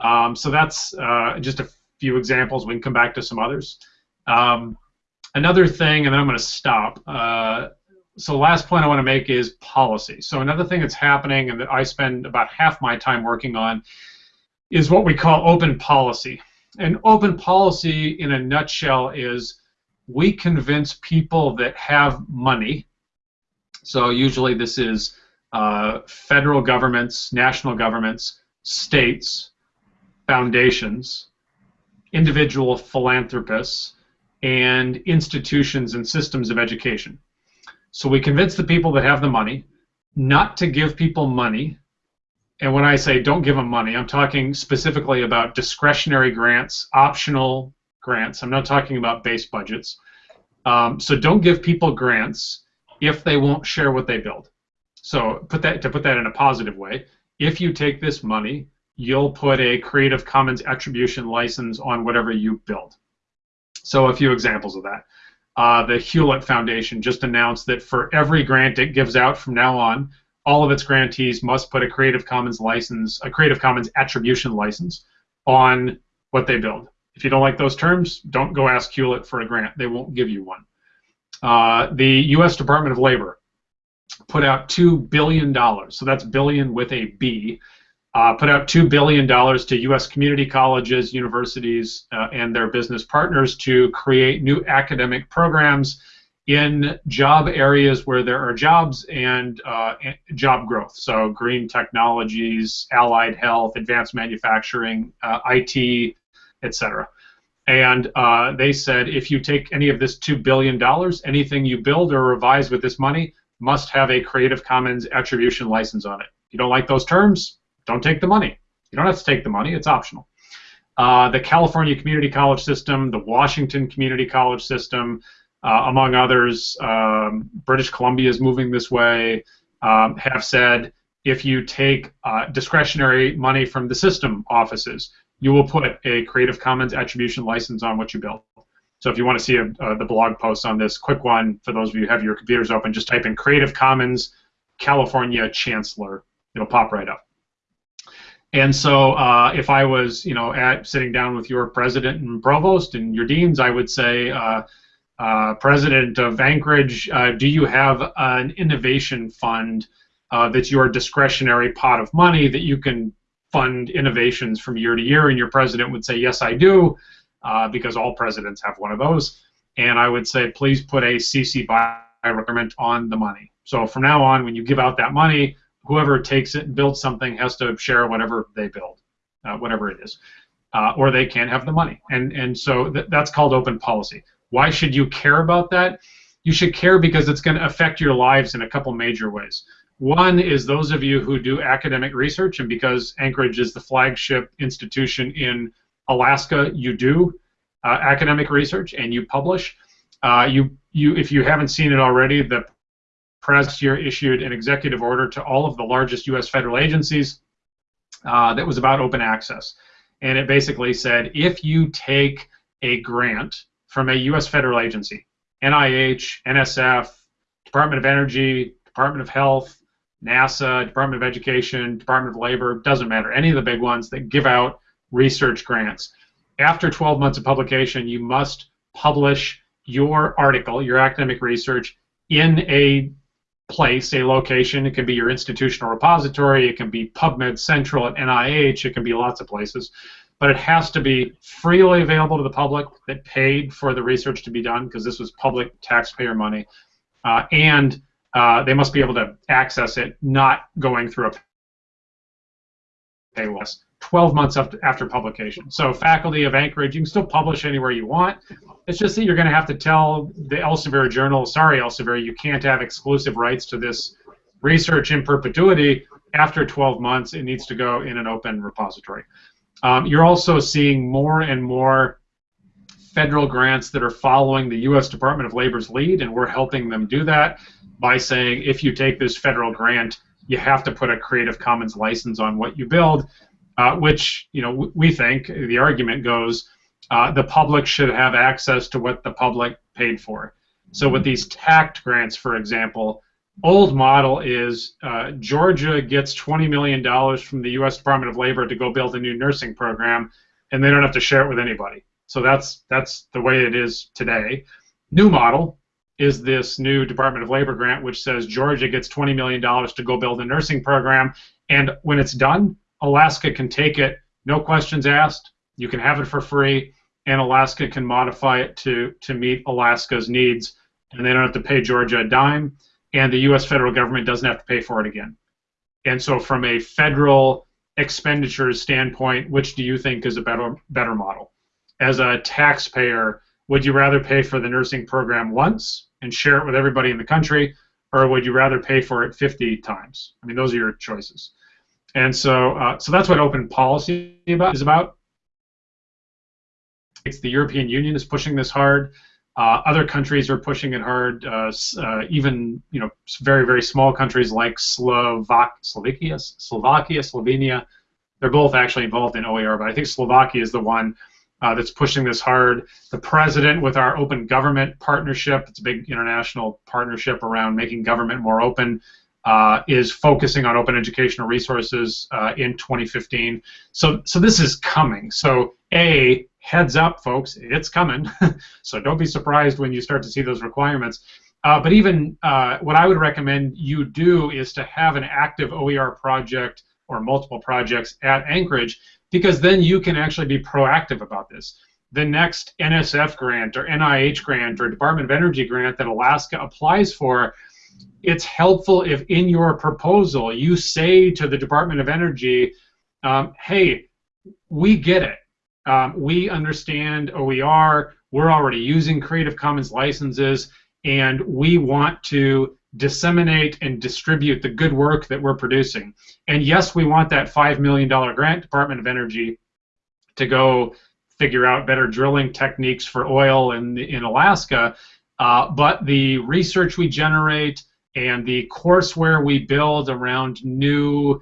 Um, so that's uh, just a few examples. We can come back to some others. Um, another thing, and then I'm going to stop. Uh, so the last point I want to make is policy. So another thing that's happening and that I spend about half my time working on is what we call open policy. And open policy, in a nutshell, is we convince people that have money. So usually this is uh, federal governments, national governments, states, foundations, individual philanthropists, and institutions and systems of education. So we convince the people that have the money not to give people money. And when I say don't give them money, I'm talking specifically about discretionary grants, optional grants. I'm not talking about base budgets. Um, so don't give people grants if they won't share what they build. So put that to put that in a positive way. If you take this money, you'll put a Creative Commons attribution license on whatever you build. So a few examples of that. Uh, the Hewlett Foundation just announced that for every grant it gives out from now on, all of its grantees must put a Creative Commons license, a Creative Commons attribution license on what they build. If you don't like those terms, don't go ask Hewlett for a grant. They won't give you one. Uh, the U.S. Department of Labor put out $2 billion, so that's billion with a B, uh, put out $2 billion to U.S. community colleges, universities, uh, and their business partners to create new academic programs in job areas where there are jobs and uh, job growth. So green technologies, allied health, advanced manufacturing, uh, IT, etc. And uh, they said if you take any of this $2 billion, anything you build or revise with this money must have a Creative Commons attribution license on it. If you don't like those terms, don't take the money. You don't have to take the money, it's optional. Uh, the California Community College System, the Washington Community College System, uh, among others, um, British Columbia is moving this way, um, have said if you take uh, discretionary money from the system offices, you will put a Creative Commons attribution license on what you build. So if you want to see a, uh, the blog post on this, quick one for those of you who have your computers open, just type in Creative Commons California Chancellor. It'll pop right up. And so, uh, if I was, you know, at sitting down with your president and provost and your deans, I would say, uh, uh, President of Anchorage, uh, do you have an innovation fund uh, that's your discretionary pot of money that you can fund innovations from year to year? And your president would say, yes, I do, uh, because all presidents have one of those. And I would say, please put a CC BY requirement on the money. So from now on, when you give out that money, whoever takes it and builds something has to share whatever they build, uh, whatever it is, uh, or they can't have the money. And and so th that's called open policy. Why should you care about that? You should care because it's going to affect your lives in a couple major ways. One is those of you who do academic research, and because Anchorage is the flagship institution in Alaska, you do uh, academic research and you publish. Uh, you you if you haven't seen it already, the press year issued an executive order to all of the largest U.S. federal agencies uh, that was about open access. And it basically said if you take a grant from a U.S. federal agency, NIH, NSF, Department of Energy, Department of Health, NASA, Department of Education, Department of Labor, doesn't matter, any of the big ones that give out research grants. After 12 months of publication, you must publish your article, your academic research, in a place, a location. It can be your institutional repository. It can be PubMed Central at NIH. It can be lots of places. But it has to be freely available to the public that paid for the research to be done because this was public taxpayer money. Uh, and uh, they must be able to access it, not going through a paywall. 12 months after, after publication. So faculty of Anchorage, you can still publish anywhere you want. It's just that you're going to have to tell the Elsevier Journal, sorry Elsevier, you can't have exclusive rights to this research in perpetuity. After 12 months, it needs to go in an open repository. Um, you're also seeing more and more federal grants that are following the U.S. Department of Labor's lead, and we're helping them do that by saying if you take this federal grant, you have to put a Creative Commons license on what you build uh, which you know we think the argument goes uh, the public should have access to what the public paid for. So with these TAACCCT grants, for example, old model is uh, Georgia gets $20 million from the U.S. Department of Labor to go build a new nursing program, and they don't have to share it with anybody. So that's that's the way it is today. New model is this new Department of Labor grant, which says Georgia gets $20 million to go build a nursing program, and when it's done, Alaska can take it, no questions asked. You can have it for free, and Alaska can modify it to to meet Alaska's needs, and they don't have to pay Georgia a dime, and the U.S. federal government doesn't have to pay for it again. And so, from a federal expenditures standpoint, which do you think is a better better model? As a taxpayer, would you rather pay for the nursing program once and share it with everybody in the country, or would you rather pay for it 50 times? I mean, those are your choices. And so, uh, so that's what open policy about, is about. It's the European Union is pushing this hard. Uh, other countries are pushing it hard. Uh, uh even you know very very small countries like Slovak Slovakia, Slovakia, Slovenia. They're both actually involved in OER, but I think Slovakia is the one uh, that's pushing this hard. The president, with our open government partnership, it's a big international partnership around making government more open uh, is focusing on open educational resources uh, in 2015. So, so this is coming. So, a heads up, folks, it's coming. so don't be surprised when you start to see those requirements. Uh, but even uh, what I would recommend you do is to have an active OER project or multiple projects at Anchorage, because then you can actually be proactive about this. The next NSF grant or NIH grant or Department of Energy grant that Alaska applies for it's helpful if in your proposal you say to the Department of Energy, um, hey, we get it. Um, we understand OER. We're already using Creative Commons licenses, and we want to disseminate and distribute the good work that we're producing. And yes, we want that $5 million grant, Department of Energy, to go figure out better drilling techniques for oil in, in Alaska. Uh, but the research we generate, and the courseware we build around new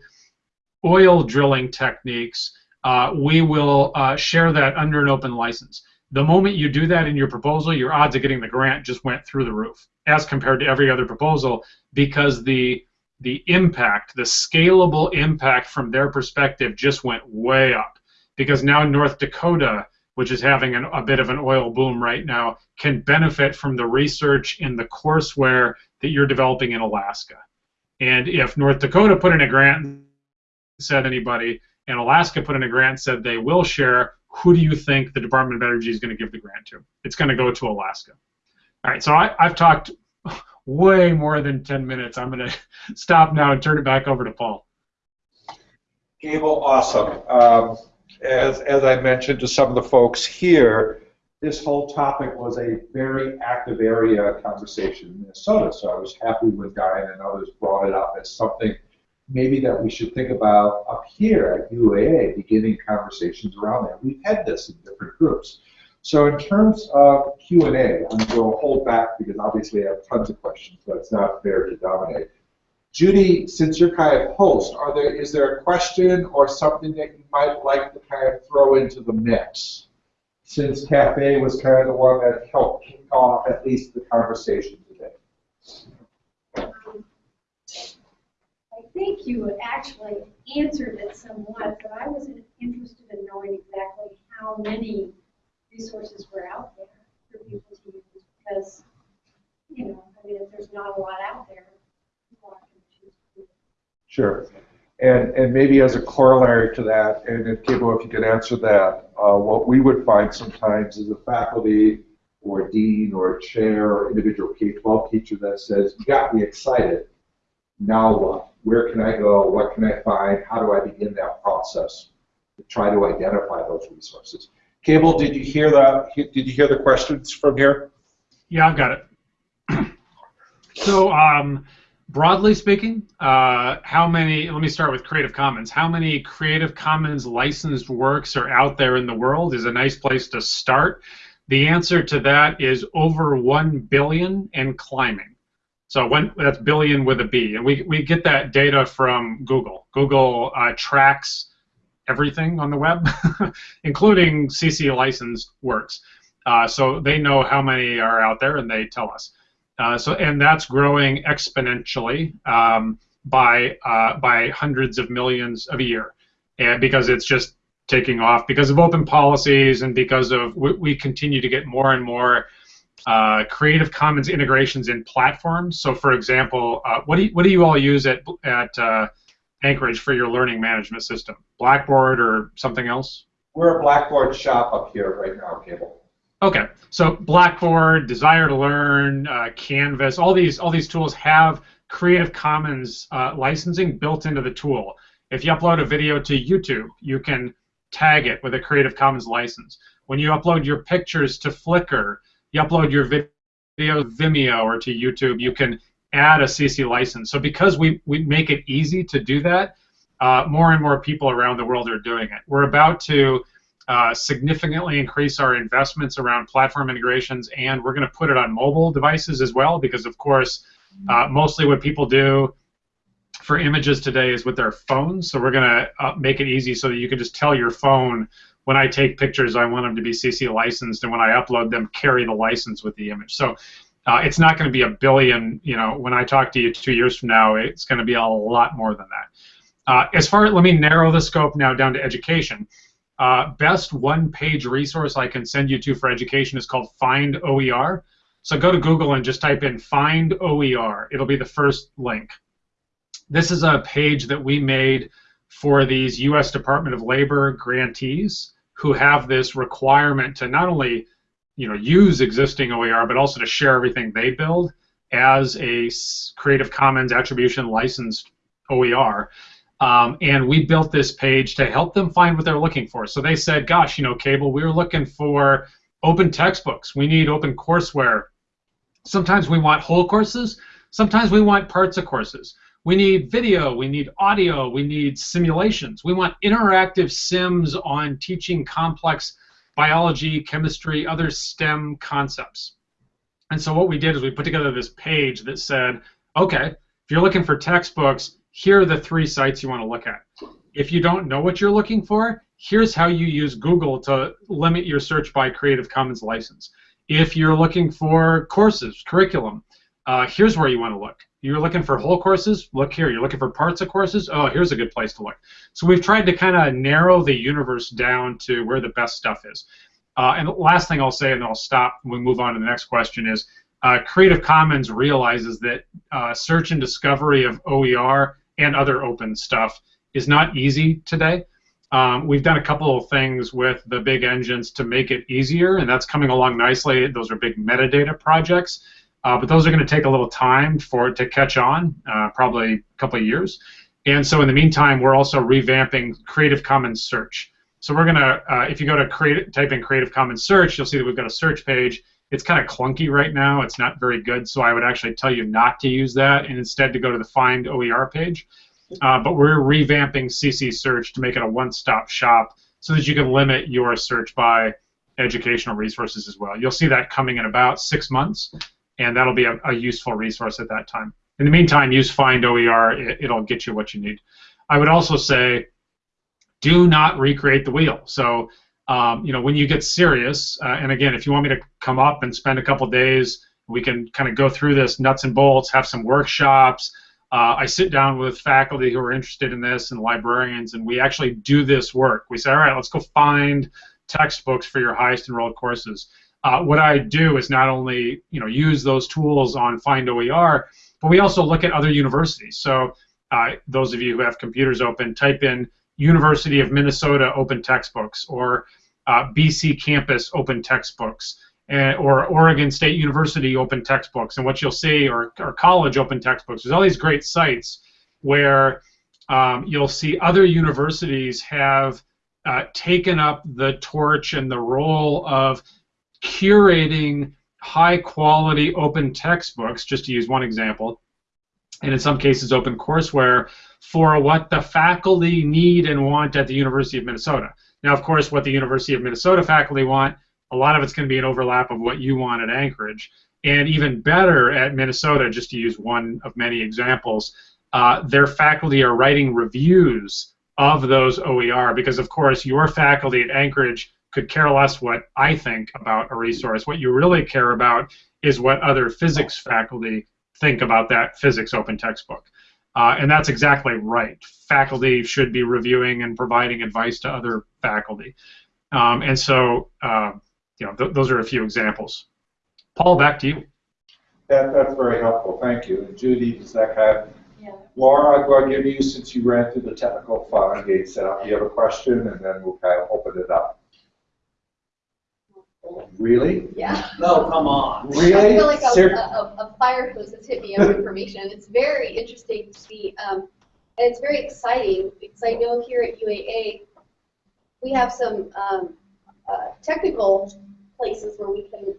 oil drilling techniques, uh, we will uh, share that under an open license. The moment you do that in your proposal, your odds of getting the grant just went through the roof as compared to every other proposal because the the impact, the scalable impact from their perspective just went way up because now North Dakota which is having an, a bit of an oil boom right now, can benefit from the research in the courseware that you're developing in Alaska. And if North Dakota put in a grant said anybody, and Alaska put in a grant said they will share, who do you think the Department of Energy is going to give the grant to? It's going to go to Alaska. All right, so I, I've talked way more than 10 minutes. I'm going to stop now and turn it back over to Paul. Cable, awesome. Um, as, as I mentioned to some of the folks here, this whole topic was a very active area conversation in Minnesota, so I was happy when Diane and others brought it up as something maybe that we should think about up here at UAA, beginning conversations around that. We've had this in different groups. So in terms of Q&A, I'm going to hold back because obviously I have tons of questions, but it's not fair to dominate. Judy, since you're kind of host, are there is there a question or something that you might like to kind of throw into the mix? Since Cafe was kind of the one that helped kick off at least the conversation today. I think you actually answered it somewhat, but I was interested in knowing exactly how many resources were out there for people to use because, you know, I mean, if there's not a lot out there, Sure. And, and maybe as a corollary to that, and if Cable, if you could answer that, uh, what we would find sometimes is a faculty or a dean or a chair or individual K-12 teacher that says, you got me excited. Now what? Where can I go? What can I find? How do I begin that process to try to identify those resources? Cable, did you hear that? Did you hear the questions from here? Yeah, I've got it. so, um, broadly speaking, uh, how many, let me start with Creative Commons. How many Creative Commons licensed works are out there in the world is a nice place to start. The answer to that is over 1 billion and climbing. So when, that's billion with a B. And we, we get that data from Google. Google uh, tracks everything on the web, including CC licensed works. Uh, so they know how many are out there and they tell us. Uh, so and that's growing exponentially um, by uh, by hundreds of millions of a year, and because it's just taking off because of open policies and because of we, we continue to get more and more uh, Creative Commons integrations in platforms. So, for example, uh, what do you, what do you all use at at uh, Anchorage for your learning management system? Blackboard or something else? We're a Blackboard shop up here right now, Cable. Okay, so Blackboard, Desire2Learn, uh, Canvas, all these all these tools have Creative Commons uh, licensing built into the tool. If you upload a video to YouTube, you can tag it with a Creative Commons license. When you upload your pictures to Flickr, you upload your video to Vimeo or to YouTube, you can add a CC license. So because we, we make it easy to do that, uh, more and more people around the world are doing it. We're about to uh, significantly increase our investments around platform integrations, and we're going to put it on mobile devices as well, because of course, uh, mostly what people do for images today is with their phones. So we're going to uh, make it easy so that you can just tell your phone when I take pictures, I want them to be CC licensed, and when I upload them, carry the license with the image. So uh, it's not going to be a billion. You know, when I talk to you two years from now, it's going to be a lot more than that. Uh, as far, let me narrow the scope now down to education. Uh, best one-page resource I can send you to for education is called Find OER. So go to Google and just type in Find OER. It'll be the first link. This is a page that we made for these U.S. Department of Labor grantees who have this requirement to not only you know use existing OER but also to share everything they build as a Creative Commons attribution licensed OER. Um, and we built this page to help them find what they're looking for. So they said, gosh, you know, Cable, we are looking for open textbooks. We need open courseware. Sometimes we want whole courses. Sometimes we want parts of courses. We need video, we need audio, we need simulations. We want interactive sims on teaching complex biology, chemistry, other STEM concepts. And so what we did is we put together this page that said, okay, if you're looking for textbooks, here are the three sites you want to look at. If you don't know what you're looking for, here's how you use Google to limit your search by Creative Commons license. If you're looking for courses, curriculum, uh, here's where you want to look. You're looking for whole courses, look here. You're looking for parts of courses, oh, here's a good place to look. So we've tried to kind of narrow the universe down to where the best stuff is. Uh, and the last thing I'll say, and then I'll stop we move on to the next question, is uh, Creative Commons realizes that uh, search and discovery of OER and other open stuff is not easy today. Um, we've done a couple of things with the big engines to make it easier, and that's coming along nicely. Those are big metadata projects. Uh, but those are going to take a little time for it to catch on, uh, probably a couple of years. And so in the meantime, we're also revamping Creative Commons search. So we're going to, uh, if you go to create, type in Creative Commons search, you'll see that we've got a search page. It's kind of clunky right now. It's not very good, so I would actually tell you not to use that and instead to go to the Find OER page. Uh, but we're revamping CC search to make it a one-stop shop so that you can limit your search by educational resources as well. You'll see that coming in about six months and that'll be a, a, useful resource at that time. In the meantime, use Find OER. It, will get you what you need. I would also say, do not recreate the wheel. So, um, you know, when you get serious, uh, and again, if you want me to come up and spend a couple days, we can kind of go through this nuts and bolts, have some workshops. Uh, I sit down with faculty who are interested in this and librarians, and we actually do this work. We say, all right, let's go find textbooks for your highest enrolled courses uh, what I do is not only you know use those tools on Find OER, but we also look at other universities. So uh, those of you who have computers open, type in University of Minnesota open textbooks or uh, BC campus open textbooks uh, or Oregon State University open textbooks. And what you'll see, or, or college open textbooks, there's all these great sites where um, you'll see other universities have uh, taken up the torch and the role of curating high quality open textbooks, just to use one example, and in some cases open courseware for what the faculty need and want at the University of Minnesota. Now, of course, what the University of Minnesota faculty want, a lot of it's going to be an overlap of what you want at Anchorage. And even better at Minnesota, just to use one of many examples, uh, their faculty are writing reviews of those OER because, of course, your faculty at Anchorage could care less what I think about a resource. What you really care about is what other physics faculty think about that physics open textbook. Uh, and that's exactly right. Faculty should be reviewing and providing advice to other faculty. Um, and so, uh, you know, th those are a few examples. Paul, back to you. That, that's very helpful, thank you. And Judy, does that have? Yeah. Laura, I'm going to give you, since you ran through the technical fun gate setup, you have a question, and then we'll kind of open it up. Really? Yeah. No, come on. Really? I feel like a, Ser- a, a fire hose has hit me of information. It's very interesting to see, um, and it's very exciting because I know here at UAA we have some um, uh, technical places where we can,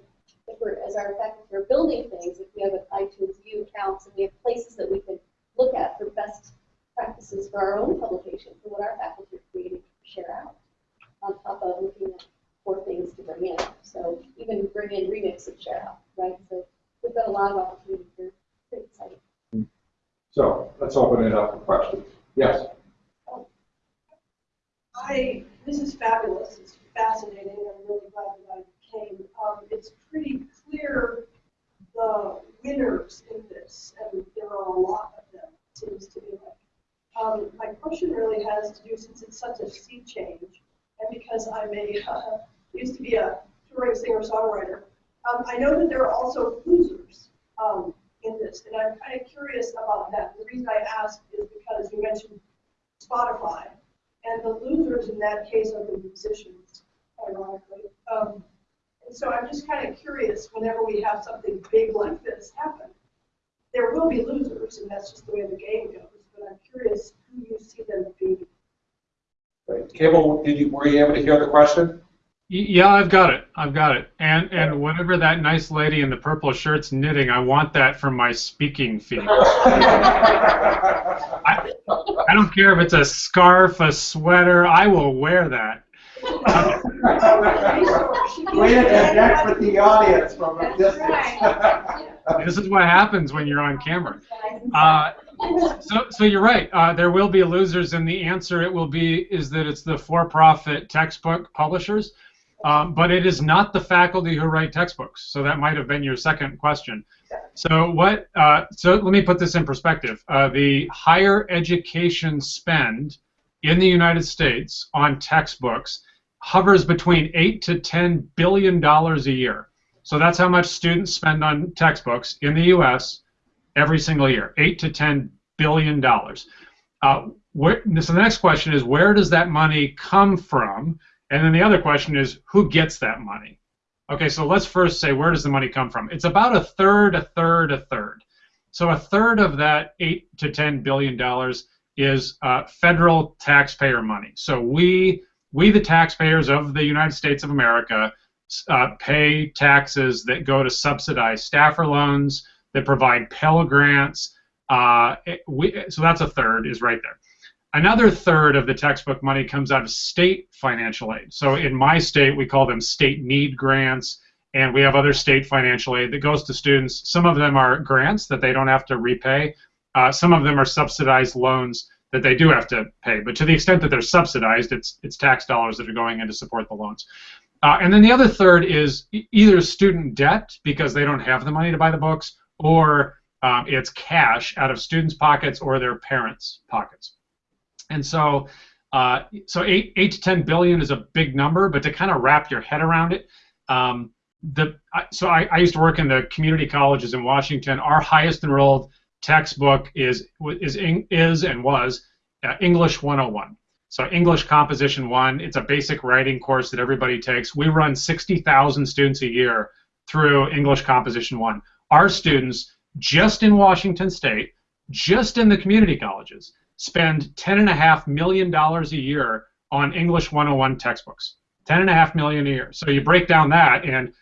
if we're, as our faculty are building things, if we have an iTunes U accounts and we have places that we can look at for best practices for our own publications and what our faculty are creating to share out on top of looking at more things to bring in. So even bring in remix and share out, right? So we've got a lot of opportunities here. Pretty exciting. So, let's open it up for questions. Yes? I, this is fabulous, it's fascinating, I'm really glad that I came. Um, it's pretty clear the winners in this, and there are a lot of them, it seems to be like. Um, my question really has to do, since it's such a sea change, and because I'm a, uh, used to be a touring singer-songwriter, um, I know that there are also losers, um, in this, and I'm kind of curious about that. The reason I ask is because you mentioned Spotify, and the losers in that case are the musicians, ironically. Um, and so I'm just kind of curious, whenever we have something big like this happen, there will be losers, and that's just the way the game goes. But I'm curious who you see them be. Great. Cable, did you, were you able to hear the question? Y- Yeah, I've got it. I've got it. And and whatever that nice lady in the purple shirt's knitting, I want that for my speaking fee. I, I don't care if it's a scarf, a sweater. I will wear that. Way to connect with the audience from a distance. This is what happens when you're on camera. Uh, so, so you're right. Uh, there will be losers, and the answer it will be is that it's the for-profit textbook publishers, um, but it is not the faculty who write textbooks. So that might have been your second question. So what? Uh, so let me put this in perspective. Uh, the higher education spend in the United States on textbooks hovers between eight to ten billion dollars a year. So that's how much students spend on textbooks in the U.S. every single year, eight to ten billion dollars. Uh, so the next question is, where does that money come from? And then the other question is, who gets that money? Okay, so let's first say, where does the money come from? It's about a third, a third, a third. So a third of that eight to ten billion dollars is uh, federal taxpayer money. So we, we the taxpayers of the United States of America, uh, pay taxes that go to subsidize Stafford loans, that provide Pell grants. Uh, we, so that's a third is right there. Another third of the textbook money comes out of state financial aid. So in my state, we call them state need grants, and we have other state financial aid that goes to students. Some of them are grants that they don't have to repay. Uh, some of them are subsidized loans that they do have to pay. But to the extent that they're subsidized, it's it's tax dollars that are going in to support the loans. Uh, and then the other third is either student debt because they don't have the money to buy the books, or um, it's cash out of students' pockets or their parents' pockets. And so, uh, so eight, eight to ten billion is a big number, but to kind of wrap your head around it, um, the so I, I used to work in the community colleges in Washington. Our highest enrolled textbook is is is and was uh, English 101. So English Composition 1, it's a basic writing course that everybody takes. We run 60,000 students a year through English Composition 1. Our students, just in Washington State, just in the community colleges, spend $10.5 million a year on English 101 textbooks. 10.5 million a year. So you break down that, and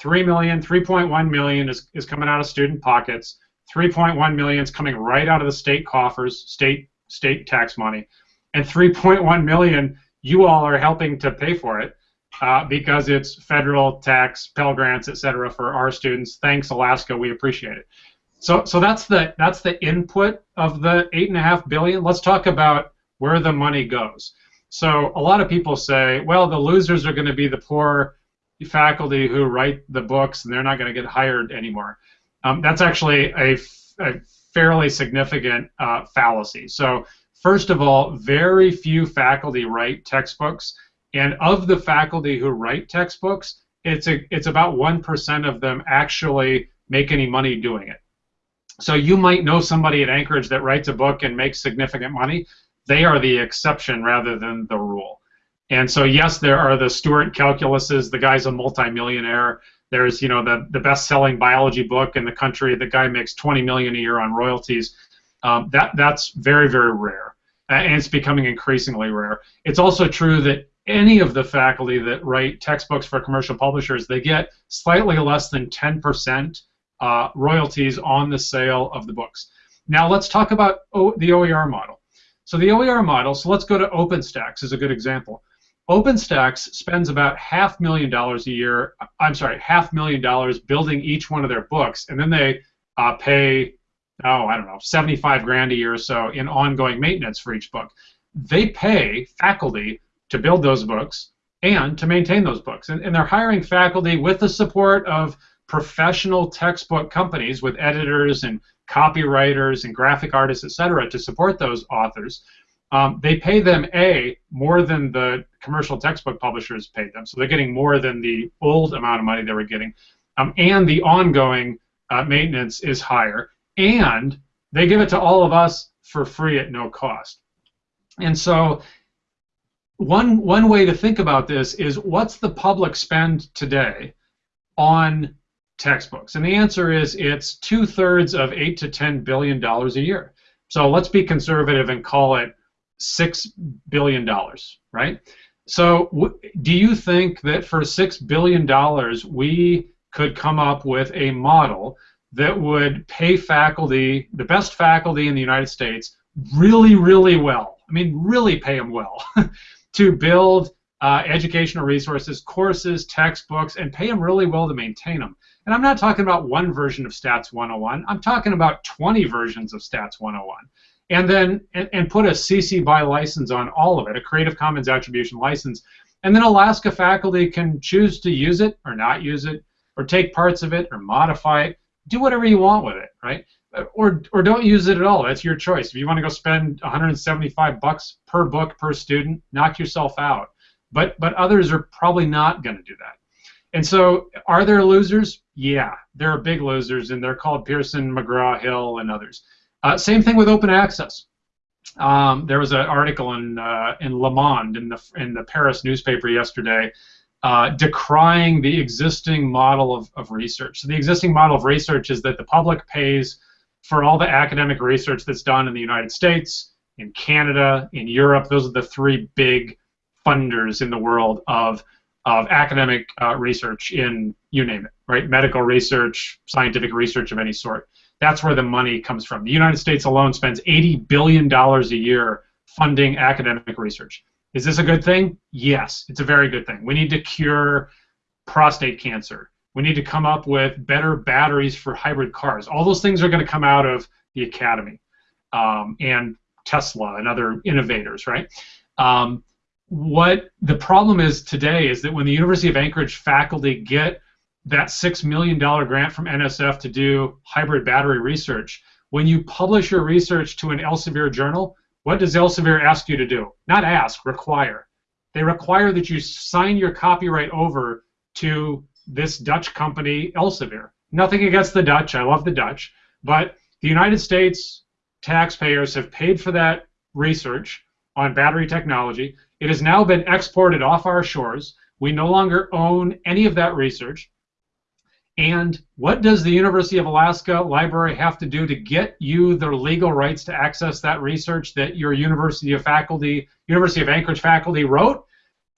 3 million, 3.1 million is, is coming out of student pockets. 3.1 million is coming right out of the state coffers, state state tax money and 3.1 million you all are helping to pay for it uh, because it's federal tax, Pell Grants, et cetera, for our students. Thanks, Alaska. We appreciate it. So, so that's the that's the input of the eight and a half billion. Let's talk about where the money goes. So, a lot of people say, well, the losers are going to be the poor faculty who write the books, and they're not going to get hired anymore. Um, that's actually a, a fairly significant uh, fallacy. So, First of all, very few faculty write textbooks, and of the faculty who write textbooks, it's a, it's about one percent of them actually make any money doing it. So you might know somebody at Anchorage that writes a book and makes significant money. They are the exception rather than the rule. And so yes, there are the Stewart calculuses. The guy's a multimillionaire. There's you know the the best-selling biology book in the country. The guy makes 20 million a year on royalties. Um, that that's very very rare, and it's becoming increasingly rare. It's also true that any of the faculty that write textbooks for commercial publishers, they get slightly less than 10% uh, royalties on the sale of the books. Now let's talk about o the OER model. So the OER model, so let's go to OpenStax as a good example. OpenStax spends about half million dollars a year, I'm sorry, half million dollars building each one of their books, and then they uh, pay oh, I don't know, 75 grand a year or so in ongoing maintenance for each book. They pay faculty to build those books and to maintain those books. And, and they're hiring faculty with the support of professional textbook companies with editors and copywriters and graphic artists, et cetera, to support those authors. Um, they pay them a more than the commercial textbook publishers paid them, so they're getting more than the old amount of money they were getting, um, and the ongoing uh, maintenance is higher and they give it to all of us for free at no cost. And so one one way to think about this is what's the public spend today on textbooks? And the answer is it's two thirds of eight to ten billion dollars a year. So let's be conservative and call it six billion dollars, right? So do you think that for six billion dollars we could come up with a model that would pay faculty, the best faculty in the United States, really, really well. I mean, really pay them well to build uh, educational resources, courses, textbooks, and pay them really well to maintain them. And I'm not talking about one version of Stats 101. I'm talking about 20 versions of Stats 101. And then and, and put a CC BY license on all of it, a Creative Commons attribution license. And then Alaska faculty can choose to use it or not use it, or take parts of it or modify it do whatever you want with it, right? Or, or don't use it at all. That's your choice. If you want to go spend 175 bucks per book per student, knock yourself out. But but others are probably not going to do that. And so, are there losers? Yeah, there are big losers, and they're called Pearson, McGraw Hill, and others. Uh, same thing with open access. Um, there was an article in uh, in Le Monde in the in the Paris newspaper yesterday uh, decrying the existing model of, of research. So the existing model of research is that the public pays for all the academic research that's done in the United States, in Canada, in Europe. Those are the three big funders in the world of, of academic uh, research in, you name it, right? Medical research, scientific research of any sort. That's where the money comes from. The United States alone spends $80 billion a year funding academic research. Is this a good thing? Yes, it's a very good thing. We need to cure prostate cancer. We need to come up with better batteries for hybrid cars. All those things are going to come out of the academy um, and Tesla and other innovators, right? Um, what the problem is today is that when the University of Anchorage faculty get that $6 million grant from NSF to do hybrid battery research, when you publish your research to an Elsevier journal, what does Elsevier ask you to do? Not ask, require. They require that you sign your copyright over to this Dutch company, Elsevier. Nothing against the Dutch, I love the Dutch, but The United States taxpayers have paid for that research on battery technology. It has now been exported off our shores. We no longer own any of that research. And what does the University of Alaska Library have to do to get you the legal rights to access that research that your University of Faculty, University of Anchorage faculty wrote?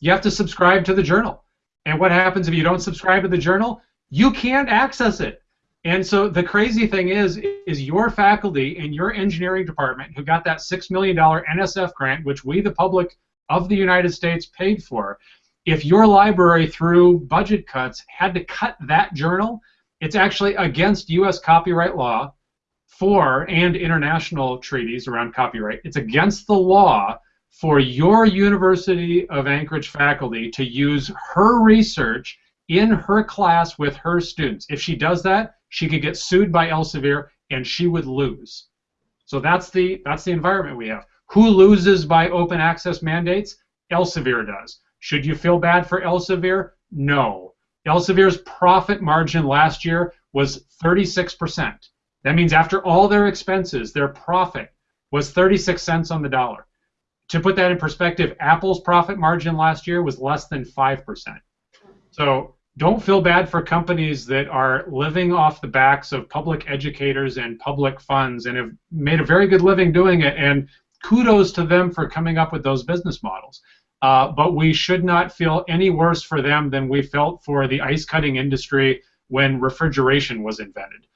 You have to subscribe to the journal. And what happens if you don't subscribe to the journal? You can't access it. And so the crazy thing is, is your faculty in your engineering department who got that $6 million NSF grant, which we, the public of the United States, paid for, if your library, through budget cuts, had to cut that journal, it's actually against U.S. copyright law for and international treaties around copyright. It's against the law for your University of Anchorage faculty to use her research in her class with her students. If she does that, she could get sued by Elsevier and she would lose. So that's the that's the environment we have. Who loses by open access mandates? Elsevier does. Should you feel bad for Elsevier? No. Elsevier's profit margin last year was 36%. That means after all their expenses, their profit was 36 cents on the dollar. To put that in perspective, Apple's profit margin last year was less than 5%. So don't feel bad for companies that are living off the backs of public educators and public funds and have made a very good living doing it. And kudos to them for coming up with those business models. Uh, but we should not feel any worse for them than we felt for the ice cutting industry when refrigeration was invented.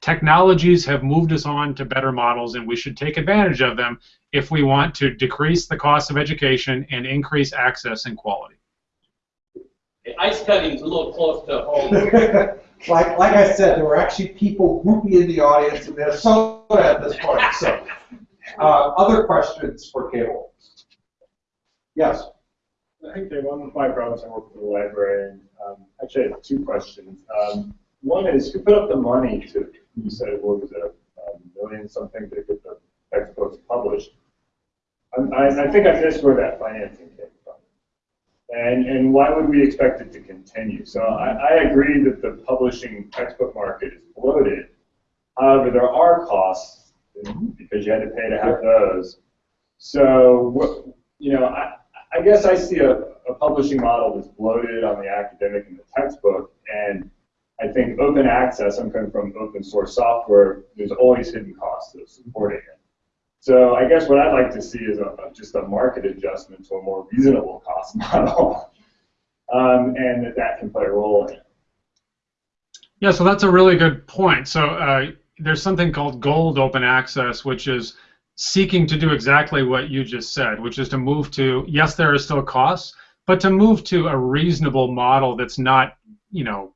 Technologies have moved us on to better models, and we should take advantage of them if we want to decrease the cost of education and increase access and quality. Ice cutting's a little close to home. like, like I said, there were actually people whooping in the audience in Minnesota at this point. So, uh, other questions for Cable? Yes. I think Dave, one of my brothers I work with the library, and um, actually I have two questions. Um, one is, who put up the money to, you said, it was it, a million something to get the textbooks published? I, I, I think I missed where that financing came from. And, and why would we expect it to continue? So I, I agree that the publishing textbook market is bloated. However, there are costs because you had to pay to have those. So, you know, I, I guess I see a, a publishing model that's bloated on the academic and the textbook, and I think open access, I'm coming from open source software, there's always hidden costs of supporting it. So I guess what I'd like to see is a, just a market adjustment to a more reasonable cost model, um, and that that can play a role in it. Yeah, so that's a really good point. So uh, there's something called gold open access, which is seeking to do exactly what you just said, which is to move to, yes, there are still costs, but to move to a reasonable model that's not, you know,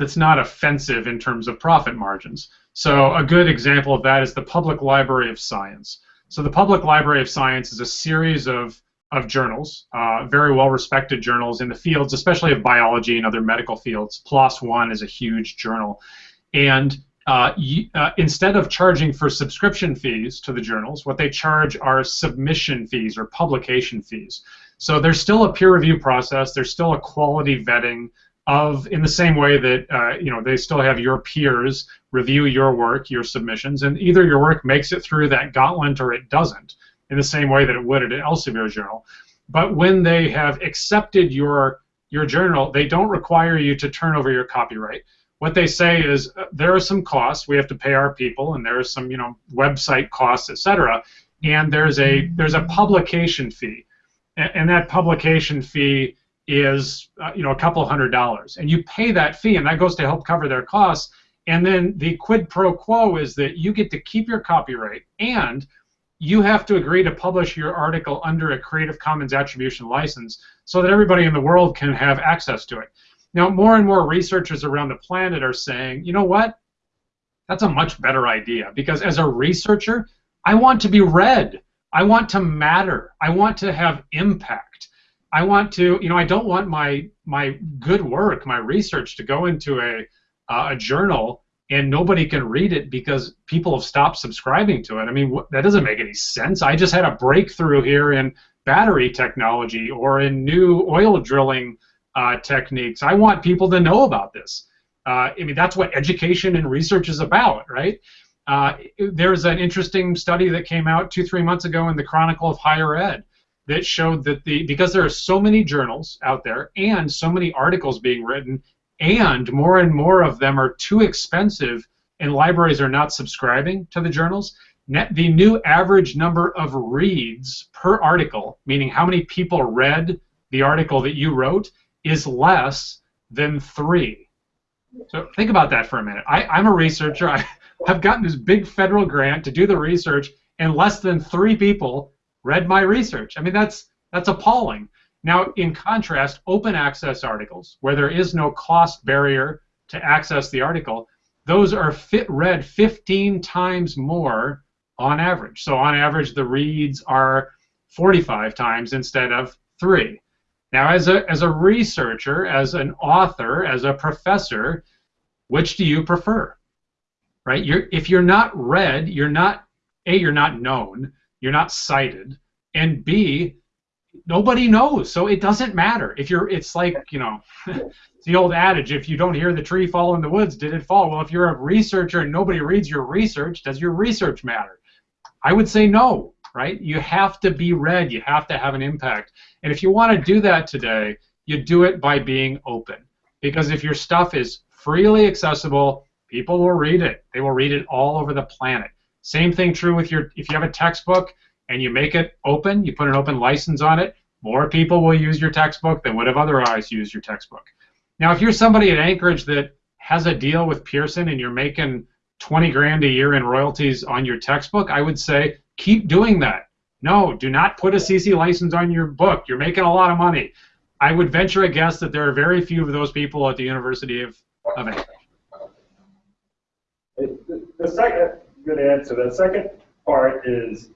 that's not offensive in terms of profit margins. So a good example of that is the Public Library of Science. So the Public Library of Science is a series of, of journals, uh, very well respected journals in the fields, especially of biology and other medical fields. PLOS One is a huge journal. And uh, uh, instead of charging for subscription fees to the journals, what they charge are submission fees or publication fees. So there's still a peer review process. There's still a quality vetting of, in the same way that uh, you know they still have your peers review your work, your submissions, and either your work makes it through that gauntlet or it doesn't, in the same way that it would at an Elsevier journal. But when they have accepted your your journal, they don't require you to turn over your copyright what they say is uh, there are some costs we have to pay our people, and there are some you know website costs, etc. And there's a there's a publication fee, and, and that publication fee is uh, you know a couple hundred dollars, and you pay that fee, and that goes to help cover their costs. And then the quid pro quo is that you get to keep your copyright, and you have to agree to publish your article under a Creative Commons attribution license so that everybody in the world can have access to it. Now, more and more researchers around the planet are saying, you know what? That's a much better idea because as a researcher, I want to be read. I want to matter. I want to have impact. I want to, you know, I don't want my my good work, my research to go into a uh, a journal and nobody can read it because people have stopped subscribing to it. I mean, that doesn't make any sense. I just had a breakthrough here in battery technology or in new oil drilling uh, techniques. I want people to know about this. Uh, I mean, that's what education and research is about, right? Uh, there's an interesting study that came out two, three months ago in the Chronicle of Higher Ed that showed that the because there are so many journals out there and so many articles being written, and more and more of them are too expensive, and libraries are not subscribing to the journals. Net, the new average number of reads per article, meaning how many people read the article that you wrote, is less than three. So think about that for a minute. I, I'm a researcher. I, I've gotten this big federal grant to do the research, and less than three people read my research. I mean, that's that's appalling. Now, in contrast, open access articles, where there is no cost barrier to access the article, those are fit read 15 times more on average. So on average, the reads are 45 times instead of three. Now, as a, as a researcher, as an author, as a professor, which do you prefer? Right? You're, if you're not read, you're not, A, you're not known, you're not cited, and B, nobody knows, so it doesn't matter. If you're, it's like, you know, the old adage, if you don't hear the tree fall in the woods, did it fall? Well, if you're a researcher and nobody reads your research, does your research matter? I would say no, right? You have to be read, you have to have an impact. And if you want to do that today, you do it by being open. Because if your stuff is freely accessible, people will read it. They will read it all over the planet. Same thing true with your, if you have a textbook and you make it open, you put an open license on it, more people will use your textbook than would have otherwise used your textbook. Now, if you're somebody at Anchorage that has a deal with Pearson and you're making 20 grand a year in royalties on your textbook, I would say keep doing that. No, do not put a CC license on your book. You're making a lot of money. I would venture a guess that there are very few of those people at the University of, of Anchorage. The, second, good answer. The second part is,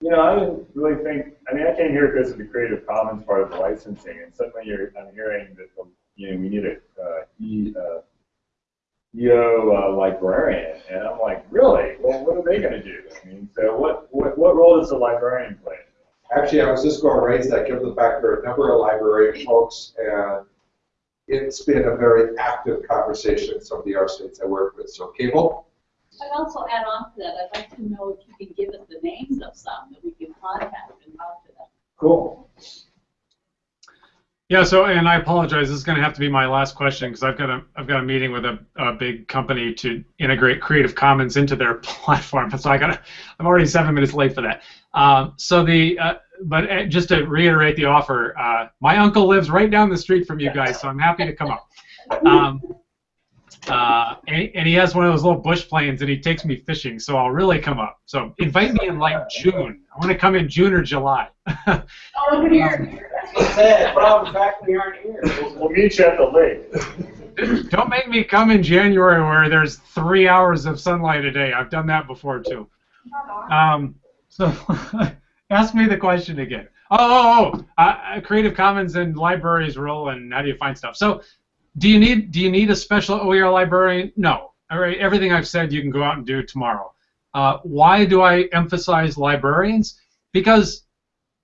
you know, I didn't really think, I mean, I came here because of the Creative Commons part of the licensing, and suddenly you're, I'm hearing that, you know, we need a uh, e, uh, EO uh, librarian, and I'm like, really? Well, what are they going to do? I mean, so what, what, what role does the librarian play? Actually, I was just going to raise that, given the fact there are a number of library folks, and it's been a very active conversation in some of the R states I work with. So, Cable? I'd also add on to that, I'd like to know if you can give us the names of some that we can contact and talk to them. Cool. Yeah. So, and I apologize. This is going to have to be my last question because I've got a I've got a meeting with a, a big company to integrate Creative Commons into their platform. So I got I'm already seven minutes late for that. Um, so the uh, but uh, just to reiterate the offer, uh, my uncle lives right down the street from you guys, so I'm happy to come up. Um, uh, and, and, he has one of those little bush planes, and he takes me fishing, so I'll really come up. So invite me in like June. I want to come in June or July. oh, here. that's Sad. Well, in fact, we aren't here. We'll, we'll meet you at the lake. Don't make me come in January where there's three hours of sunlight a day. I've done that before too. Um, so ask me the question again. Oh, oh, oh. Uh, Creative Commons and libraries role and how do you find stuff? So do you need do you need a special OER librarian? No. All right, everything I've said you can go out and do tomorrow. Uh, why do I emphasize librarians? Because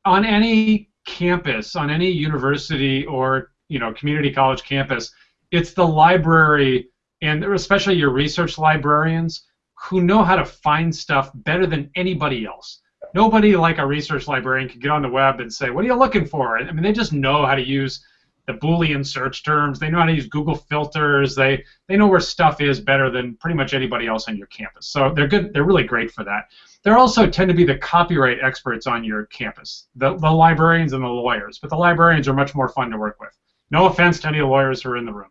on any campus, on any university or you know community college campus, it's the library and especially your research librarians who know how to find stuff better than anybody else. Nobody like a research librarian can get on the web and say, "What are you looking for?" I mean, they just know how to use the Boolean search terms. They know how to use Google filters. They they know where stuff is better than pretty much anybody else on your campus. So they're good. They're really great for that. They also tend to be the copyright experts on your campus, the, the librarians and the lawyers. But the librarians are much more fun to work with. No offense to any lawyers who are in the room.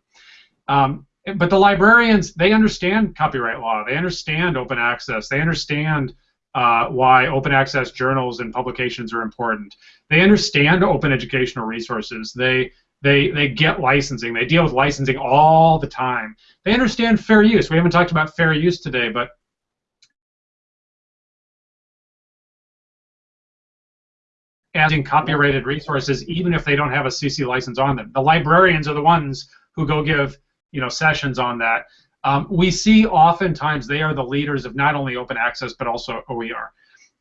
Um, but the librarians, they understand copyright law. They understand open access. They understand uh, why open access journals and publications are important. They understand open educational resources. They they, they get licensing. They deal with licensing all the time. They understand fair use. We haven't talked about fair use today, but adding copyrighted resources even if they don't have a CC license on them. The librarians are the ones who go give you know sessions on that. Um, we see oftentimes they are the leaders of not only open access but also OER.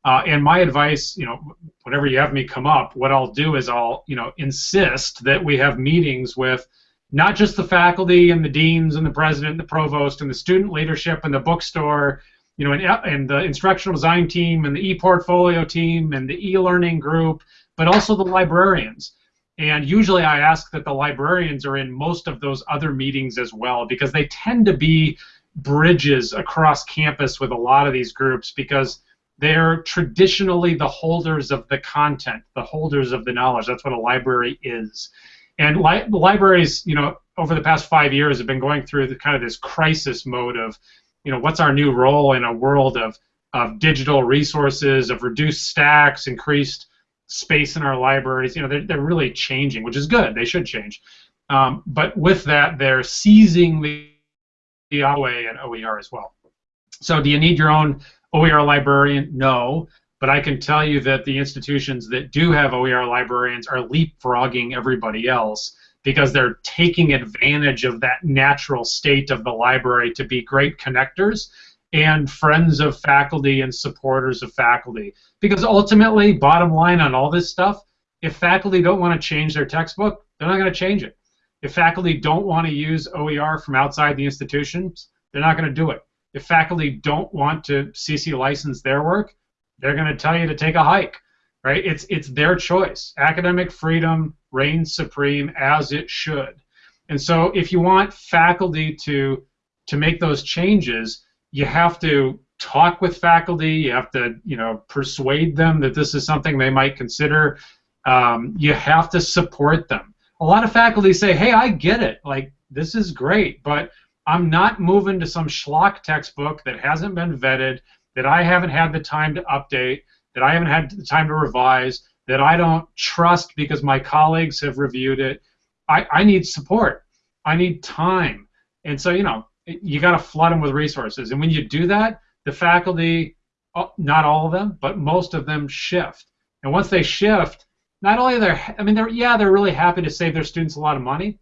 Uh, and my advice, you know, whenever you have me come up, what I'll do is I'll, you know, insist that we have meetings with not just the faculty and the deans and the president and the provost and the student leadership and the bookstore you know, and, and the instructional design team and the e-portfolio team and the e-learning group, but also the librarians. And usually I ask that the librarians are in most of those other meetings as well because they tend to be bridges across campus with a lot of these groups because they're traditionally the holders of the content, the holders of the knowledge. That's what a library is. And li libraries, you know, over the past five years have been going through the, kind of this crisis mode of, you know, what's our new role in a world of, of digital resources, of reduced stacks, increased space in our libraries. You know, they're, they're really changing, which is good. They should change. Um, but with that, they're seizing the, the OA and OER as well. So do you need your own OER librarian? No. But I can tell you that the institutions that do have OER librarians are leapfrogging everybody else because they're taking advantage of that natural state of the library to be great connectors and friends of faculty and supporters of faculty. Because ultimately, bottom line on all this stuff, if faculty don't want to change their textbook, they're not going to change it. If faculty don't want to use OER from outside the institutions, they're not going to do it. If faculty don't want to CC license their work, they're going to tell you to take a hike, right? It's it's their choice. Academic freedom reigns supreme as it should. And so if you want faculty to to make those changes, you have to talk with faculty. You have to, you know, persuade them that this is something they might consider. Um, you have to support them. A lot of faculty say, "Hey, I get it. Like this is great, but I'm not moving to some schlock textbook that hasn't been vetted, that I haven't had the time to update, that I haven't had the time to revise, that I don't trust because my colleagues have reviewed it. I, I need support. I need time. And so, you know, you got to flood them with resources. And when you do that, the faculty, uh, not all of them, but most of them shift. And once they shift, not only they're, I mean, they're yeah, they're really happy to save their students a lot of money,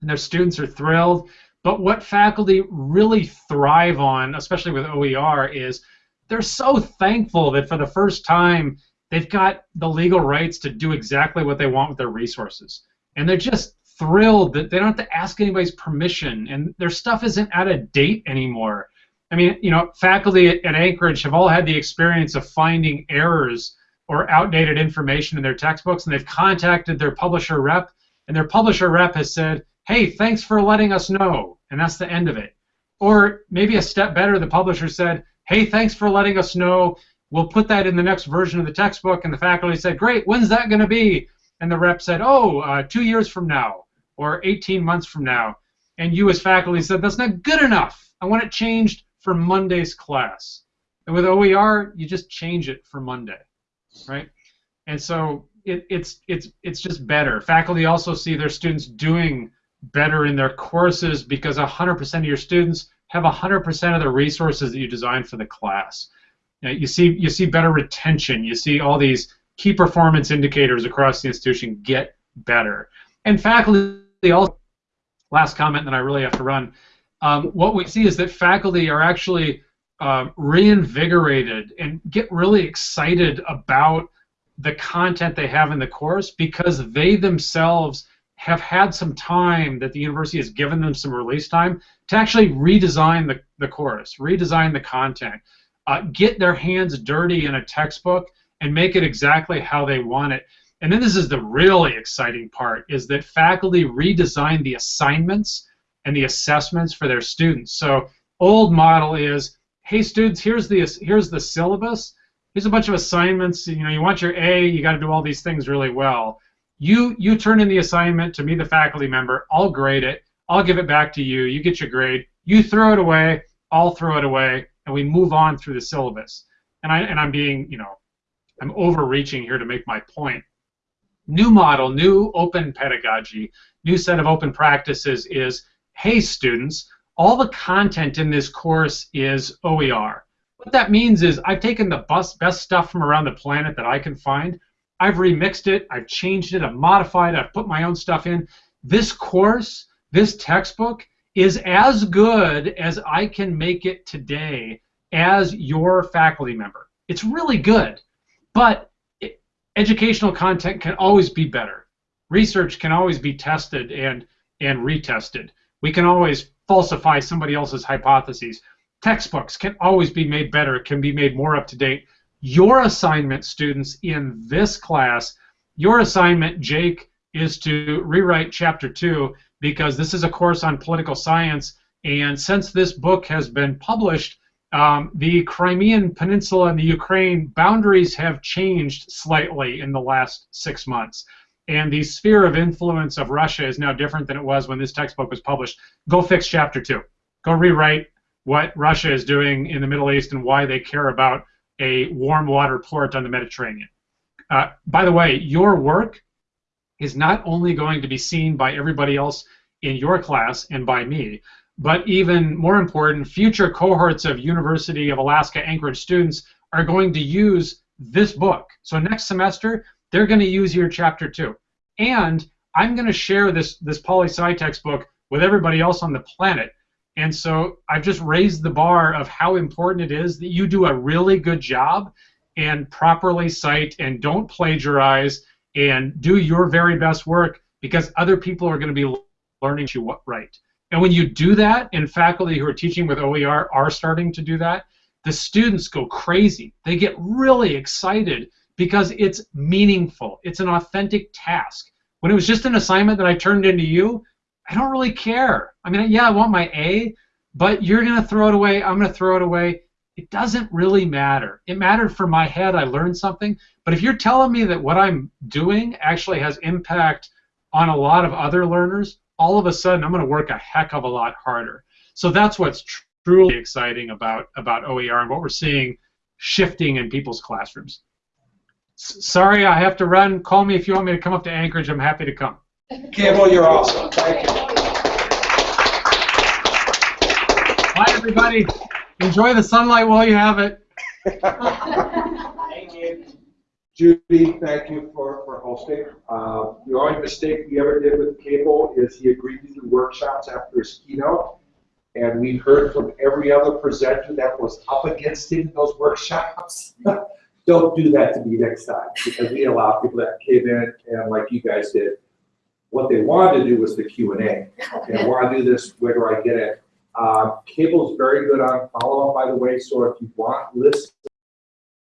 and their students are thrilled. But what faculty really thrive on, especially with OER, is they're so thankful that for the first time they've got the legal rights to do exactly what they want with their resources. And they're just thrilled that they don't have to ask anybody's permission and their stuff isn't out of date anymore. I mean, you know, faculty at, Anchorage have all had the experience of finding errors or outdated information in their textbooks, and they've contacted their publisher rep, and their publisher rep has said, hey, thanks for letting us know, and that's the end of it. Or maybe a step better, the publisher said, hey, thanks for letting us know, we'll put that in the next version of the textbook, and the faculty said, great, when's that going to be? And the rep said, oh, uh, two years from now or 18 months from now, and you as faculty said, that's not good enough. I want it changed for Monday's class. And with OER, you just change it for Monday, right? And so it, it's it's it's just better. Faculty also see their students doing better in their courses because 100% of your students have 100% of the resources that you designed for the class. You, see you see better retention. You see all these key performance indicators across the institution get better. And faculty also last comment that I really have to run. Um, what we see is that faculty are actually uh, reinvigorated and get really excited about the content they have in the course because they themselves have had some time that the university has given them some release time to actually redesign the, the course, redesign the content, uh, get their hands dirty in a textbook and make it exactly how they want it. And then this is the really exciting part, is that faculty redesign the assignments and the assessments for their students. So old model is, hey students, here's the here's the syllabus. Here's a bunch of assignments. You know, you want your A, you got to do all these things really well. You you turn in the assignment to me, the faculty member. I'll grade it. I'll give it back to you. You get your grade. You throw it away. I'll throw it away, and we move on through the syllabus. And I and I'm being, you know, I'm overreaching here to make my point new model, new open pedagogy, new set of open practices is, hey students, all the content in this course is OER. What that means is I've taken the best, best stuff from around the planet that I can find, I've remixed it, I've changed it, I've modified it, I've put my own stuff in. This course, this textbook, is as good as I can make it today as your faculty member. It's really good, but educational content can always be better. Research can always be tested and and retested. We can always falsify somebody else's hypotheses. Textbooks can always be made better, it can be made more up to date. Your assignment, students, in this class, your assignment, Jake, is to rewrite chapter two because this is a course on political science. And since this book has been published, um, the Crimean Peninsula and the Ukraine boundaries have changed slightly in the last six months. And the sphere of influence of Russia is now different than it was when this textbook was published. Go fix chapter two. Go rewrite what Russia is doing in the Middle East and why they care about a warm water port on the Mediterranean. Uh, by the way, your work is not only going to be seen by everybody else in your class and by me, but even more important, future cohorts of University of Alaska Anchorage students are going to use this book. So next semester, they're going to use your chapter two. And I'm going to share this, this poli sci textbook with everybody else on the planet. And so I've just raised the bar of how important it is that you do a really good job and properly cite and don't plagiarize and do your very best work because other people are going to be learning you what. And when you do that, and faculty who are teaching with OER are starting to do that, the students go crazy. They get really excited because it's meaningful. It's an authentic task. When it was just an assignment that I turned into you, I don't really care. I mean, yeah, I want my A, but you're going to throw it away. I'm going to throw it away. It doesn't really matter. It mattered for my head. I learned something. But if you're telling me that what I'm doing actually has impact on a lot of other learners, all of a sudden I'm going to work a heck of a lot harder. So that's what's tr- truly exciting about about OER and what we're seeing shifting in people's classrooms. S- sorry, I have to run. Call me if you want me to come up to Anchorage. I'm happy to come. Cable, you're awesome. Thank you. Hi, everybody. Enjoy the sunlight while you have it. Thank you. Judy, thank you for, for hosting. Uh, the only mistake we ever did with Cable is he agreed to do workshops after his keynote. And we heard from every other presenter that was up against him in those workshops. Don't do that to me next time, because we allow people that came in and like you guys did, what they wanted to do was the Q and A. And I want to do this, where do I get it? Uh, Cable's very good on follow-up, by the way, so if you want lists